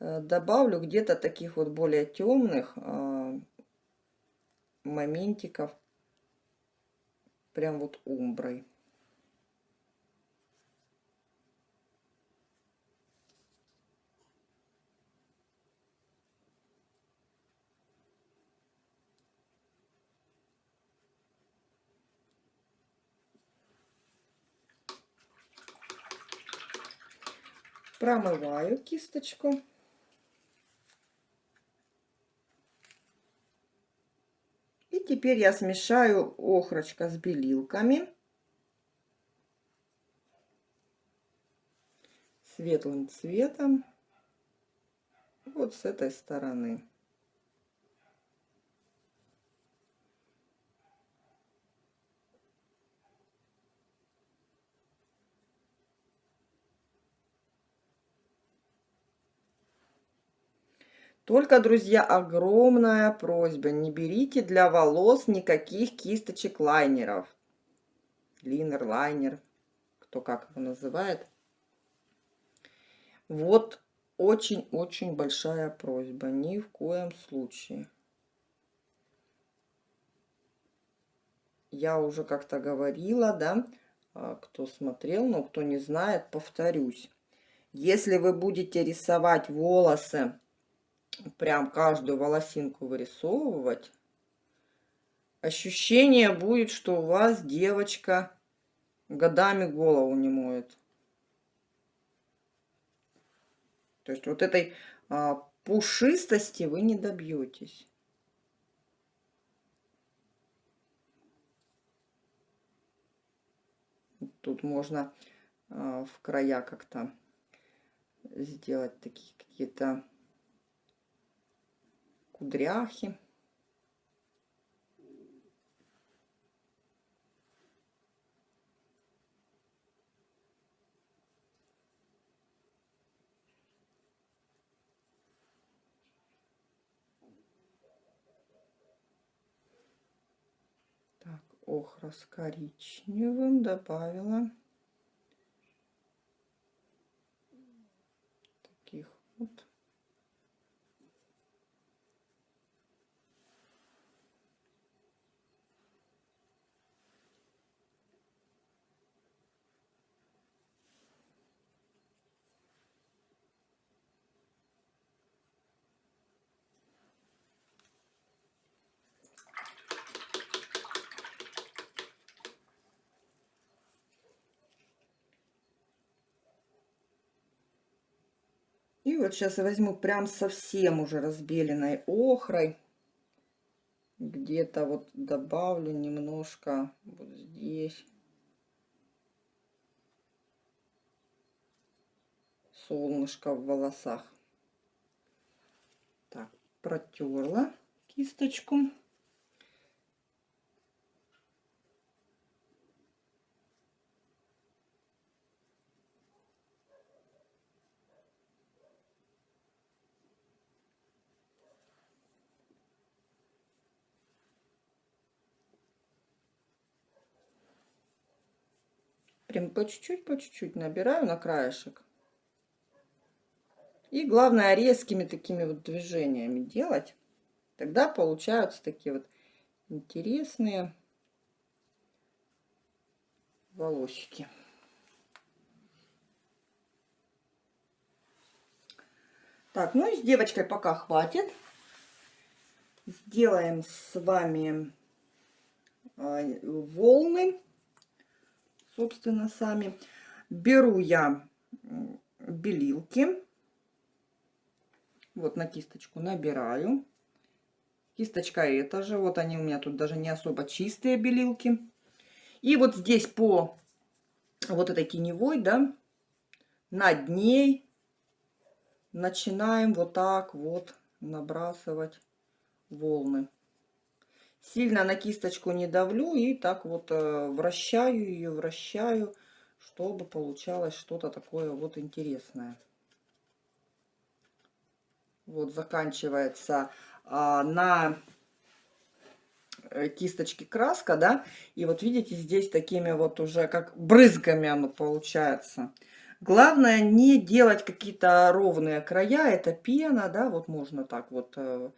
Э, добавлю где-то таких вот более темных э, моментиков прям вот умброй Промываю кисточку. И теперь я смешаю охрочка с белилками. Светлым цветом. Вот с этой стороны. Только, друзья, огромная просьба, не берите для волос никаких кисточек лайнеров. Линер, лайнер, кто как его называет. Вот очень-очень большая просьба, ни в коем случае. Я уже как-то говорила, да, а, кто смотрел, но кто не знает, повторюсь. Если вы будете рисовать волосы прям каждую волосинку вырисовывать, ощущение будет, что у вас девочка годами голову не моет. То есть вот этой а, пушистости вы не добьетесь. тут можно э, в края как-то сделать такие какие-то кудряхи. охра с коричневым добавила таких вот вот сейчас я возьму прям совсем уже разбеленной охрой. Где-то вот добавлю немножко вот здесь. Солнышко в волосах. Так, протерла кисточку. Прям по чуть-чуть, по чуть-чуть набираю на краешек. И главное резкими такими вот движениями делать. Тогда получаются такие вот интересные волосики. Так, ну и с девочкой пока хватит. Сделаем с вами а, волны собственно, сами. Беру я белилки. Вот на кисточку набираю. Кисточка эта же. Вот они у меня тут даже не особо чистые белилки. И вот здесь по вот этой теневой, да, над ней начинаем вот так вот набрасывать волны. Сильно на кисточку не давлю и так вот э, вращаю ее, вращаю, чтобы получалось что-то такое вот интересное. Вот заканчивается а, на э, кисточке краска, да, и вот видите, здесь такими вот уже как брызгами оно получается. Главное не делать какие-то ровные края, это пена, да, вот можно так вот э,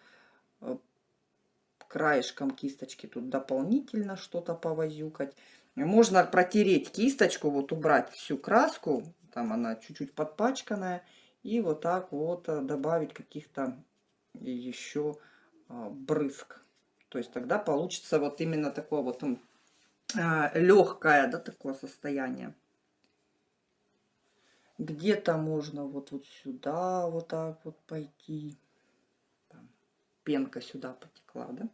краешком кисточки тут дополнительно что-то повозюкать. Можно протереть кисточку, вот убрать всю краску, там она чуть-чуть подпачканная, и вот так вот э, добавить каких-то еще а, брызг. То есть тогда получится вот именно такое вот а, легкое, да, такое состояние. Где-то можно вот, вот сюда вот так вот пойти. Там, пенка сюда потекла, да?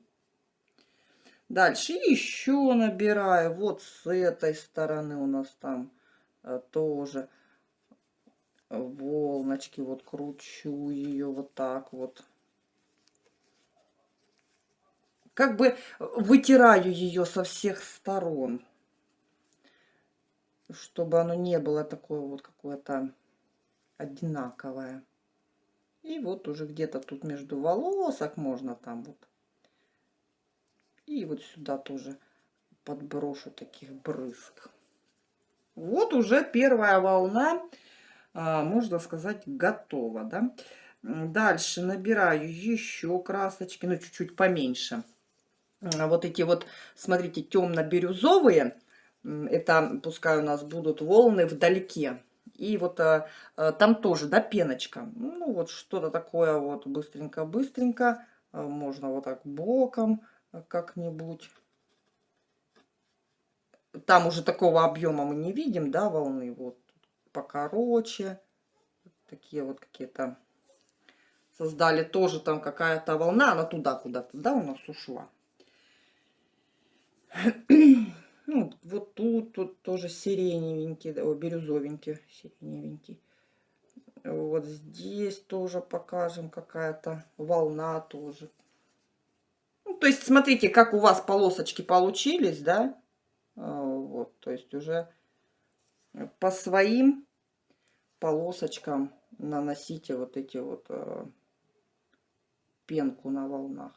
Дальше еще набираю. Вот с этой стороны у нас там э, тоже волночки. Вот кручу ее вот так вот. Как бы вытираю ее со всех сторон. Чтобы оно не было такое вот какое-то одинаковое. И вот уже где-то тут между волосок можно там вот и вот сюда тоже подброшу таких брызг. Вот уже первая волна, а, можно сказать, готова. Да? Дальше набираю еще красочки, ну чуть-чуть поменьше. А, вот эти вот, смотрите, темно-бирюзовые, это пускай у нас будут волны вдалеке. И вот а, а, там тоже, да, пеночка. Ну, вот что-то такое вот быстренько-быстренько. Можно вот так боком как-нибудь. Там уже такого объема мы не видим, да, волны. Вот покороче. Такие вот какие-то создали тоже там какая-то волна. Она туда куда-то, да, у нас ушла. Ну, вот тут, тут тоже сиреневенький, о, бирюзовенький, сиреневенький. Вот здесь тоже покажем какая-то волна тоже. То есть, смотрите, как у вас полосочки получились, да? А, вот, то есть уже по своим полосочкам наносите вот эти вот э, пенку на волнах.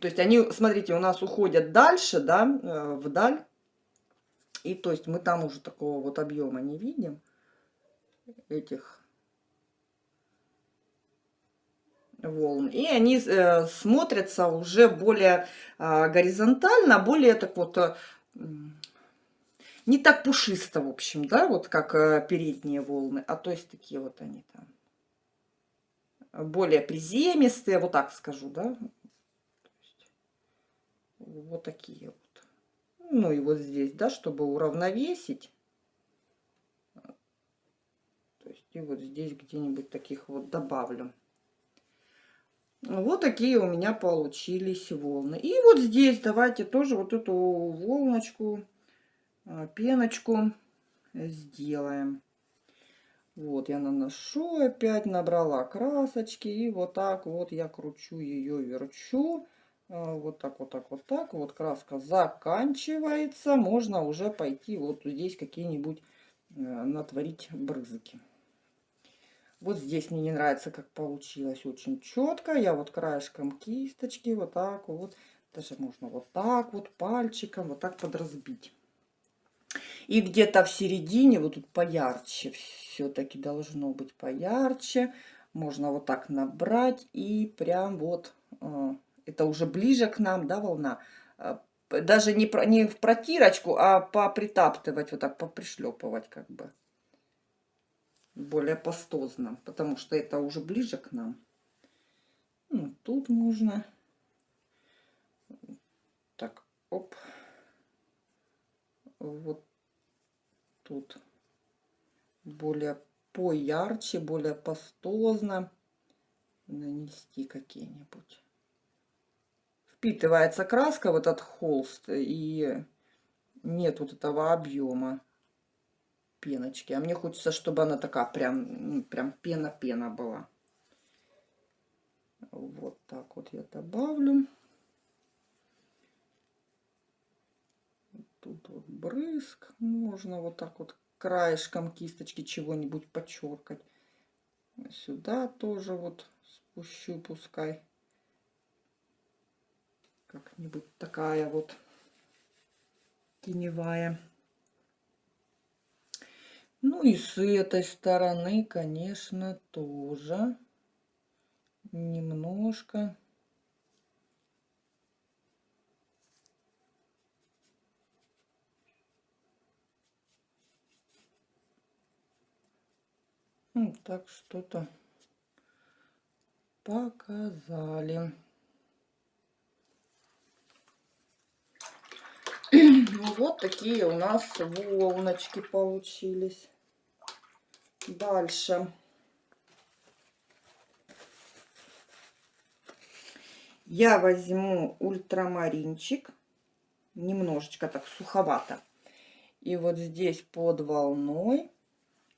То есть они, смотрите, у нас уходят дальше, да, э, вдаль. И то есть мы там уже такого вот объема не видим этих волн. И они э, смотрятся уже более э, горизонтально, более так вот, э, не так пушисто, в общем, да, вот как передние волны, а то есть такие вот они там более приземистые, вот так скажу, да, вот такие вот. Ну и вот здесь, да, чтобы уравновесить. То есть и вот здесь где-нибудь таких вот добавлю. Вот такие у меня получились волны. И вот здесь давайте тоже вот эту волночку, а, пеночку сделаем. Вот я наношу опять, набрала красочки. И вот так вот я кручу ее, верчу. А, вот так, вот так, вот так. Вот краска заканчивается. Можно уже пойти вот здесь какие-нибудь э, натворить брызги. Вот здесь мне не нравится, как получилось очень четко. Я вот краешком кисточки вот так вот. Даже можно вот так вот пальчиком вот так подразбить. И где-то в середине, вот тут поярче, все-таки должно быть поярче. Можно вот так набрать и прям вот э, это уже ближе к нам, да, волна, а, даже не, не в протирочку, а попритаптывать, вот так попришлепывать как бы. Более пастозно, потому что это уже ближе к нам. Ну, тут можно. Так, оп. Вот тут более поярче, более пастозно нанести какие-нибудь впитывается краска в этот холст, и нет вот этого объема пеночки. А мне хочется, чтобы она такая прям, прям пена-пена была. Вот так вот я добавлю. Тут вот брызг. Можно вот так вот краешком кисточки чего-нибудь подчеркать. Сюда тоже вот спущу, пускай как-нибудь такая вот теневая. Ну и с этой стороны, конечно, тоже немножко. Ну, так что-то показали. Ну, вот такие у нас волночки получились. Дальше. Я возьму ультрамаринчик. Немножечко так суховато. И вот здесь под волной.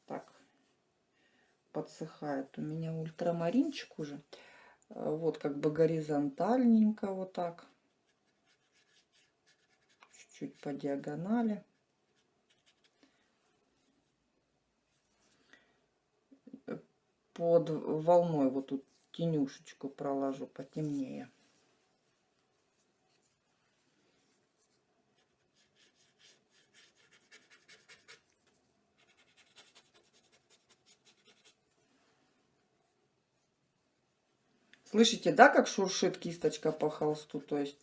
Так, подсыхает у меня ультрамаринчик уже. Вот как бы горизонтальненько вот так чуть по диагонали. Под волной вот тут тенюшечку проложу потемнее. Слышите, да, как шуршит кисточка по холсту? То есть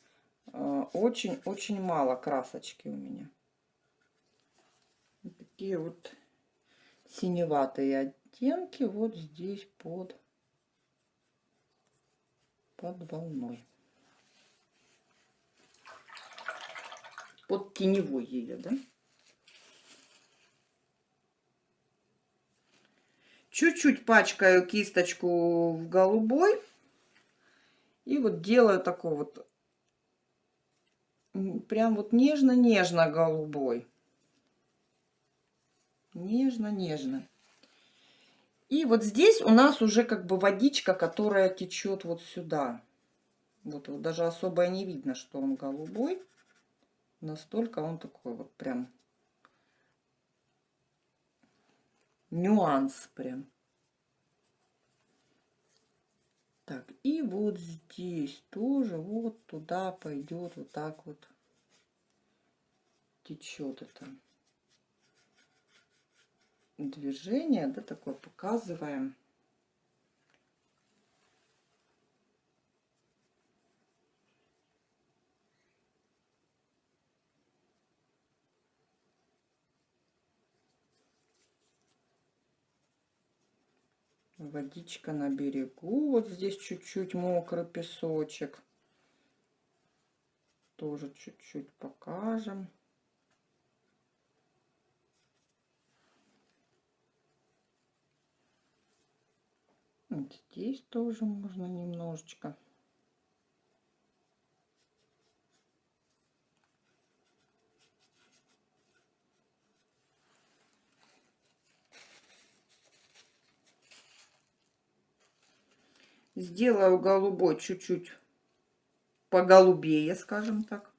очень-очень мало красочки у меня. Такие вот синеватые оттенки вот здесь под, под волной. Под теневой ее, да? Чуть-чуть пачкаю кисточку в голубой. И вот делаю такой вот прям вот нежно-нежно голубой. Нежно-нежно. И вот здесь у нас уже как бы водичка, которая течет вот сюда. Вот, вот даже особо и не видно, что он голубой. Настолько он такой вот прям нюанс прям. Так, и вот здесь тоже вот туда пойдет вот так вот течет это движение, да, такое показываем. Водичка на берегу. Вот здесь чуть-чуть мокрый песочек. Тоже чуть-чуть покажем. Вот здесь тоже можно немножечко. Сделаю голубой чуть-чуть поголубее, скажем так.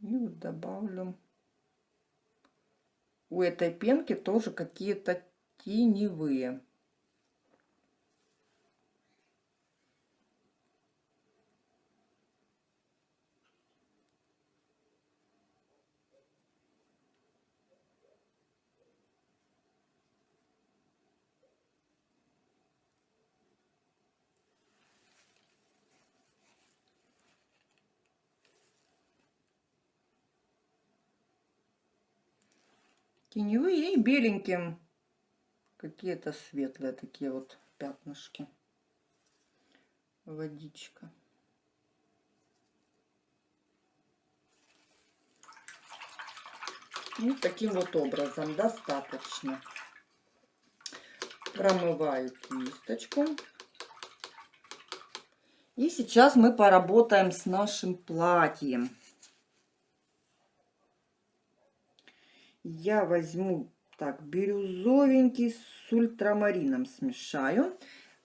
И вот добавлю у этой пенки тоже какие-то теневые. Теневые и беленьким. Какие-то светлые такие вот пятнышки. Водичка. Вот таким вот образом достаточно. Промываю кисточку. И сейчас мы поработаем с нашим платьем я возьму так бирюзовенький с ультрамарином смешаю.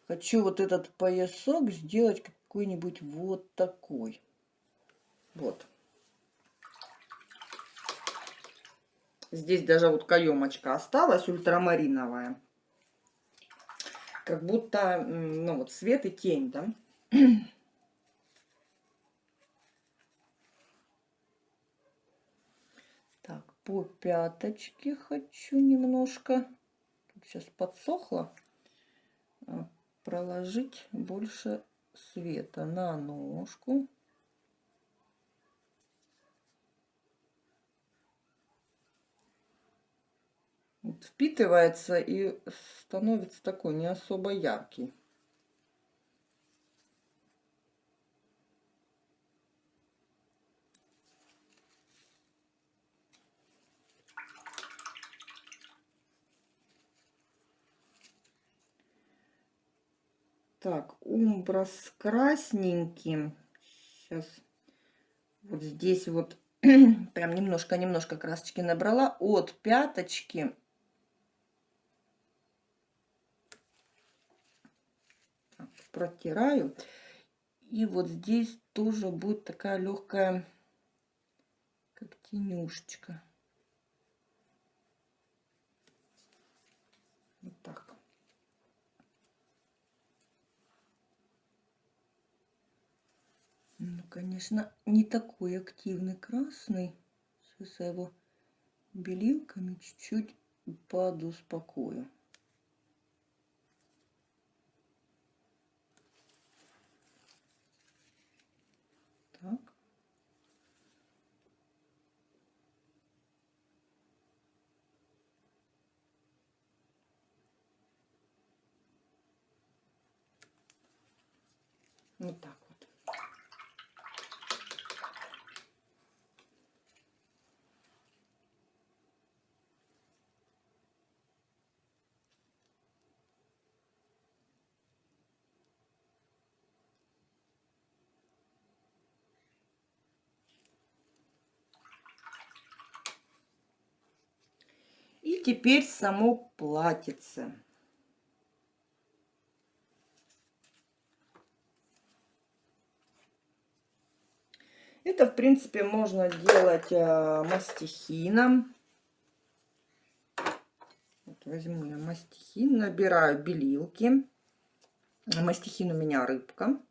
Хочу вот этот поясок сделать какой-нибудь вот такой. Вот. Здесь даже вот каемочка осталась ультрамариновая. Как будто, ну вот свет и тень, да? По пяточке хочу немножко, сейчас подсохло, а, проложить больше света на ножку. Вот впитывается и становится такой не особо яркий. Так, умбра с красненьким. Сейчас вот здесь вот прям немножко-немножко красочки набрала от пяточки. Так, протираю. И вот здесь тоже будет такая легкая, как тенюшечка. Вот так. Ну, конечно, не такой активный красный. Сейчас я его белилками чуть-чуть подуспокою. Так. Вот так. И теперь само платьице. Это, в принципе, можно делать э, мастихином. Вот возьму я мастихин, набираю белилки. Мастихин у меня рыбка.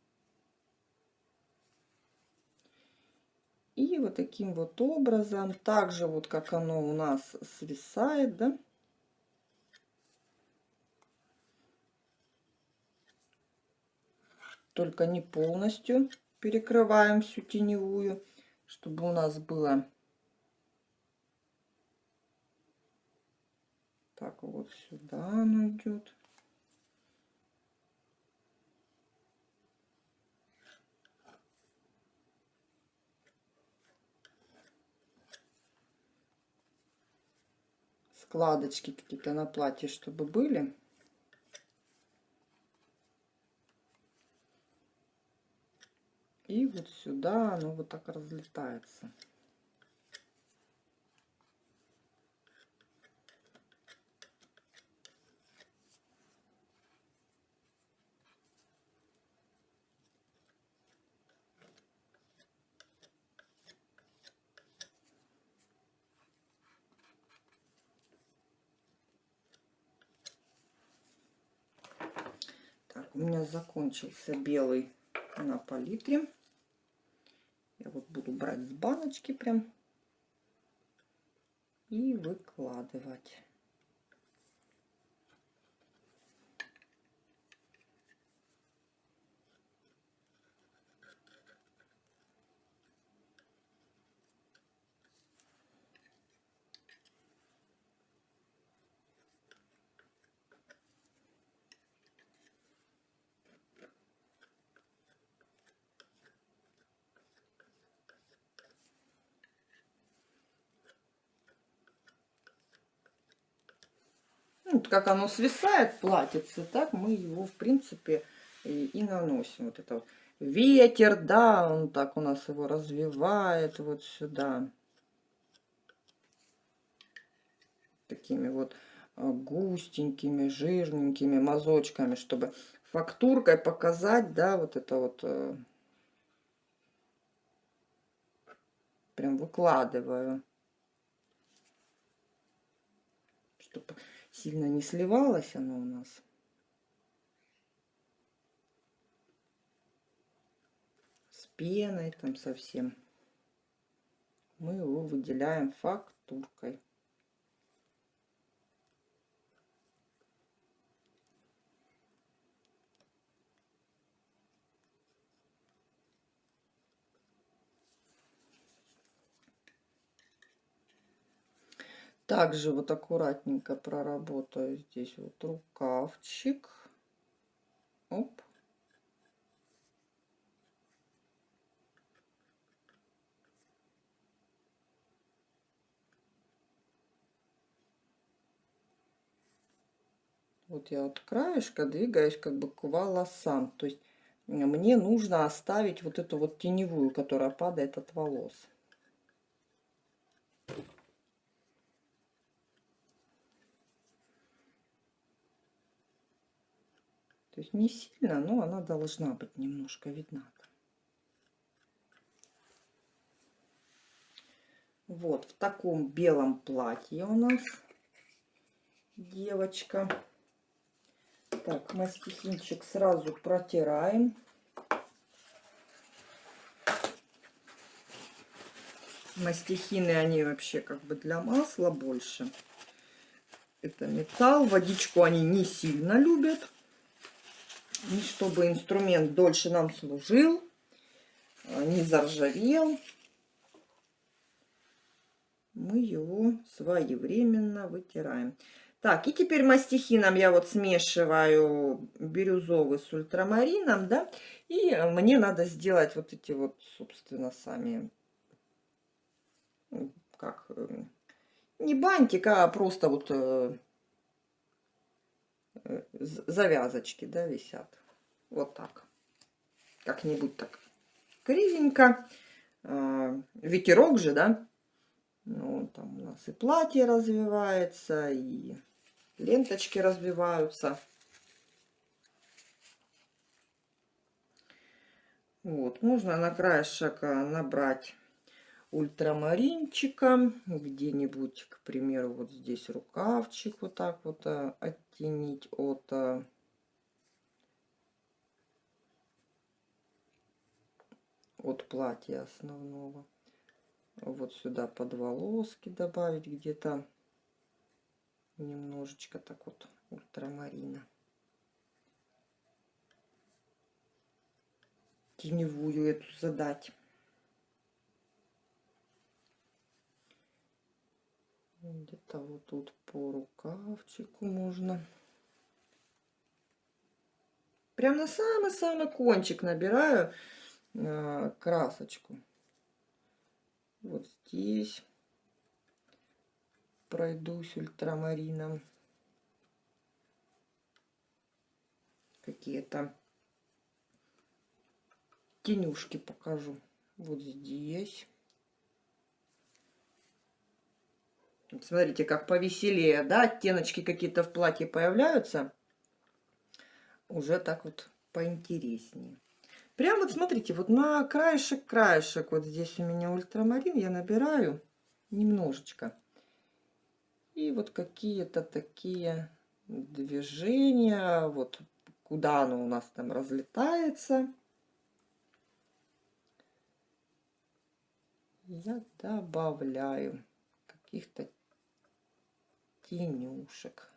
И вот таким вот образом, так же вот как оно у нас свисает, да, только не полностью перекрываем всю теневую, чтобы у нас было так вот сюда оно идет. Складочки какие-то на платье, чтобы были. И вот сюда оно вот так разлетается. У меня закончился белый на палитре. Я вот буду брать с баночки прям и выкладывать. Как оно свисает, платьице, так мы его, в принципе, и, и наносим. Вот это вот. Ветер, да, он так у нас его развивает вот сюда. Такими вот а, густенькими, жирненькими мазочками, чтобы фактуркой показать, да, вот это вот э, прям выкладываю, чтобы сильно не сливалось оно у нас. С пеной там совсем. Мы его выделяем фактуркой. Также вот аккуратненько проработаю здесь вот рукавчик. Оп. Вот я от краешка двигаюсь как бы к волосам. То есть мне нужно оставить вот эту вот теневую, которая падает от волос. То есть не сильно, но она должна быть немножко видна. Вот в таком белом платье у нас девочка. Так, мастихинчик сразу протираем. Мастихины, они вообще как бы для масла больше. Это металл, водичку они не сильно любят. И чтобы инструмент дольше нам служил, а, не заржавел, мы его своевременно вытираем. Так, и теперь мастихином я вот смешиваю бирюзовый с ультрамарином, да, и мне надо сделать вот эти вот, собственно, сами, как, э, не бантик, а просто вот э, завязочки, да, висят. Вот так. Как-нибудь так кривенько. А, ветерок же, да. Ну, там у нас и платье развивается, и ленточки развиваются. Вот, можно на краешек э, набрать ультрамаринчика, где-нибудь, к примеру, вот здесь рукавчик вот так вот э, оттенить от э, от платья основного. Вот сюда под волоски добавить где-то немножечко так вот ультрамарина. Теневую эту задать. Где-то вот тут по рукавчику можно. Прям на самый-самый кончик набираю э, красочку. Вот здесь пройдусь ультрамарином. Какие-то тенюшки покажу. Вот здесь. Смотрите, как повеселее, да, оттеночки какие-то в платье появляются. Уже так вот поинтереснее. Прям вот смотрите, вот на краешек, краешек, вот здесь у меня ультрамарин, я набираю немножечко. И вот какие-то такие движения, вот куда оно у нас там разлетается. Я добавляю каких-то тенюшек.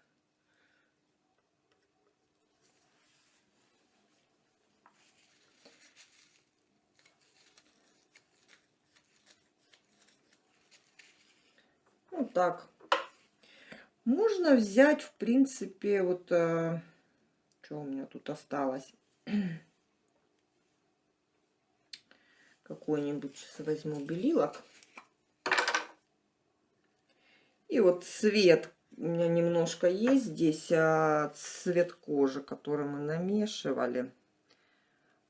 Вот так. Можно взять, в принципе, вот... Э, что у меня тут осталось? Какой-нибудь возьму белилок. И вот цвет у меня немножко есть здесь а, цвет кожи, который мы намешивали.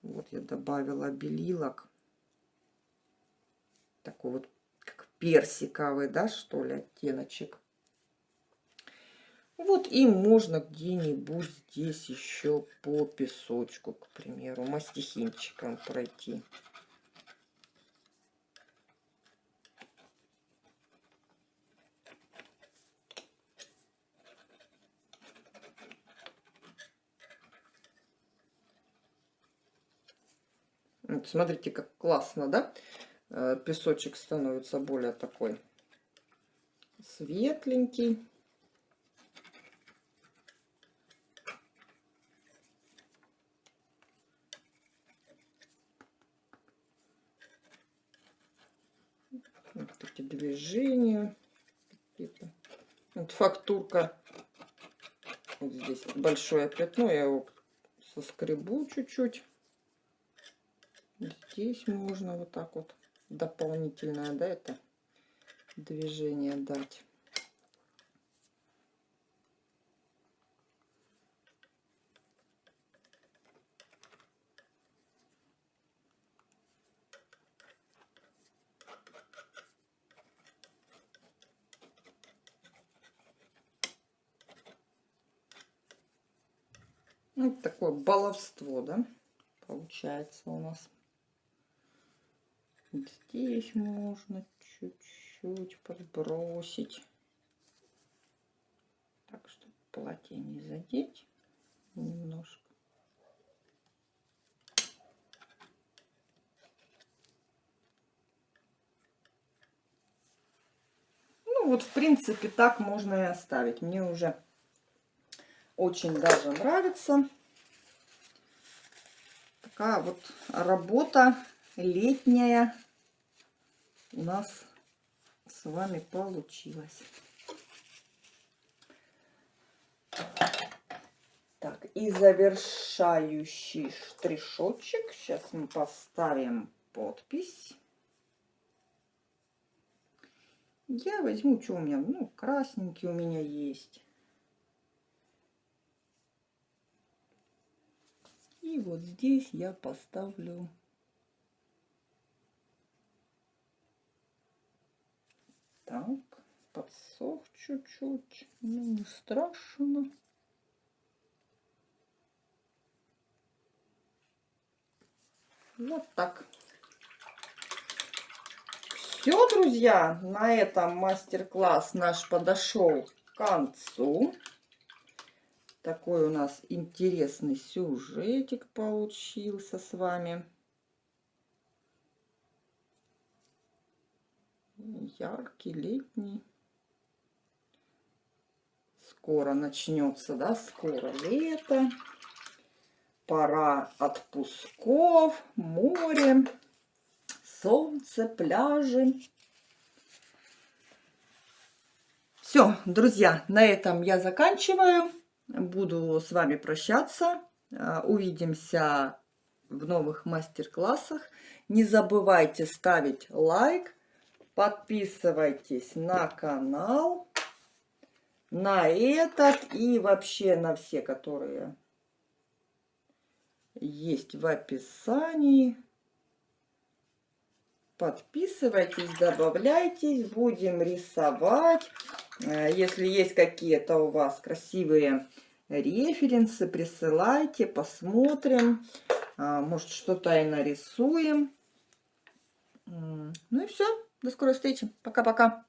Вот я добавила белилок. Такой вот как персиковый, да, что ли, оттеночек. Вот и можно где-нибудь здесь еще по песочку, к примеру, мастихинчиком пройти. Вот смотрите, как классно, да? Э, песочек становится более такой светленький. Вот эти движения. Вот фактурка. Вот здесь большое пятно. Я его соскребу чуть-чуть. Здесь можно вот так вот дополнительное, да, это движение дать. Ну, такое баловство, да, получается у нас. Здесь можно чуть-чуть подбросить. Так, чтобы платье не задеть немножко. Ну вот, в принципе, так можно и оставить. Мне уже очень даже нравится. Такая вот работа летняя у нас с вами получилась. Так, и завершающий штришочек. Сейчас мы поставим подпись. Я возьму, что у меня, ну, красненький у меня есть. И вот здесь я поставлю Так, подсох чуть-чуть. Ну, не страшно. Вот так. Все, друзья, на этом мастер-класс наш подошел к концу. Такой у нас интересный сюжетик получился с вами. Яркий, летний. Скоро начнется, да, скоро лето. Пора отпусков, море, солнце, пляжи. Все, друзья, на этом я заканчиваю. Буду с вами прощаться. А, увидимся в новых мастер-классах. Не забывайте ставить лайк. Подписывайтесь на канал. На этот и вообще на все, которые есть в описании. Подписывайтесь, добавляйтесь, будем рисовать. Э, если есть какие-то у вас красивые референсы, присылайте, посмотрим. А, может, что-то и нарисуем. Ну и все. До скорой встречи. Пока-пока.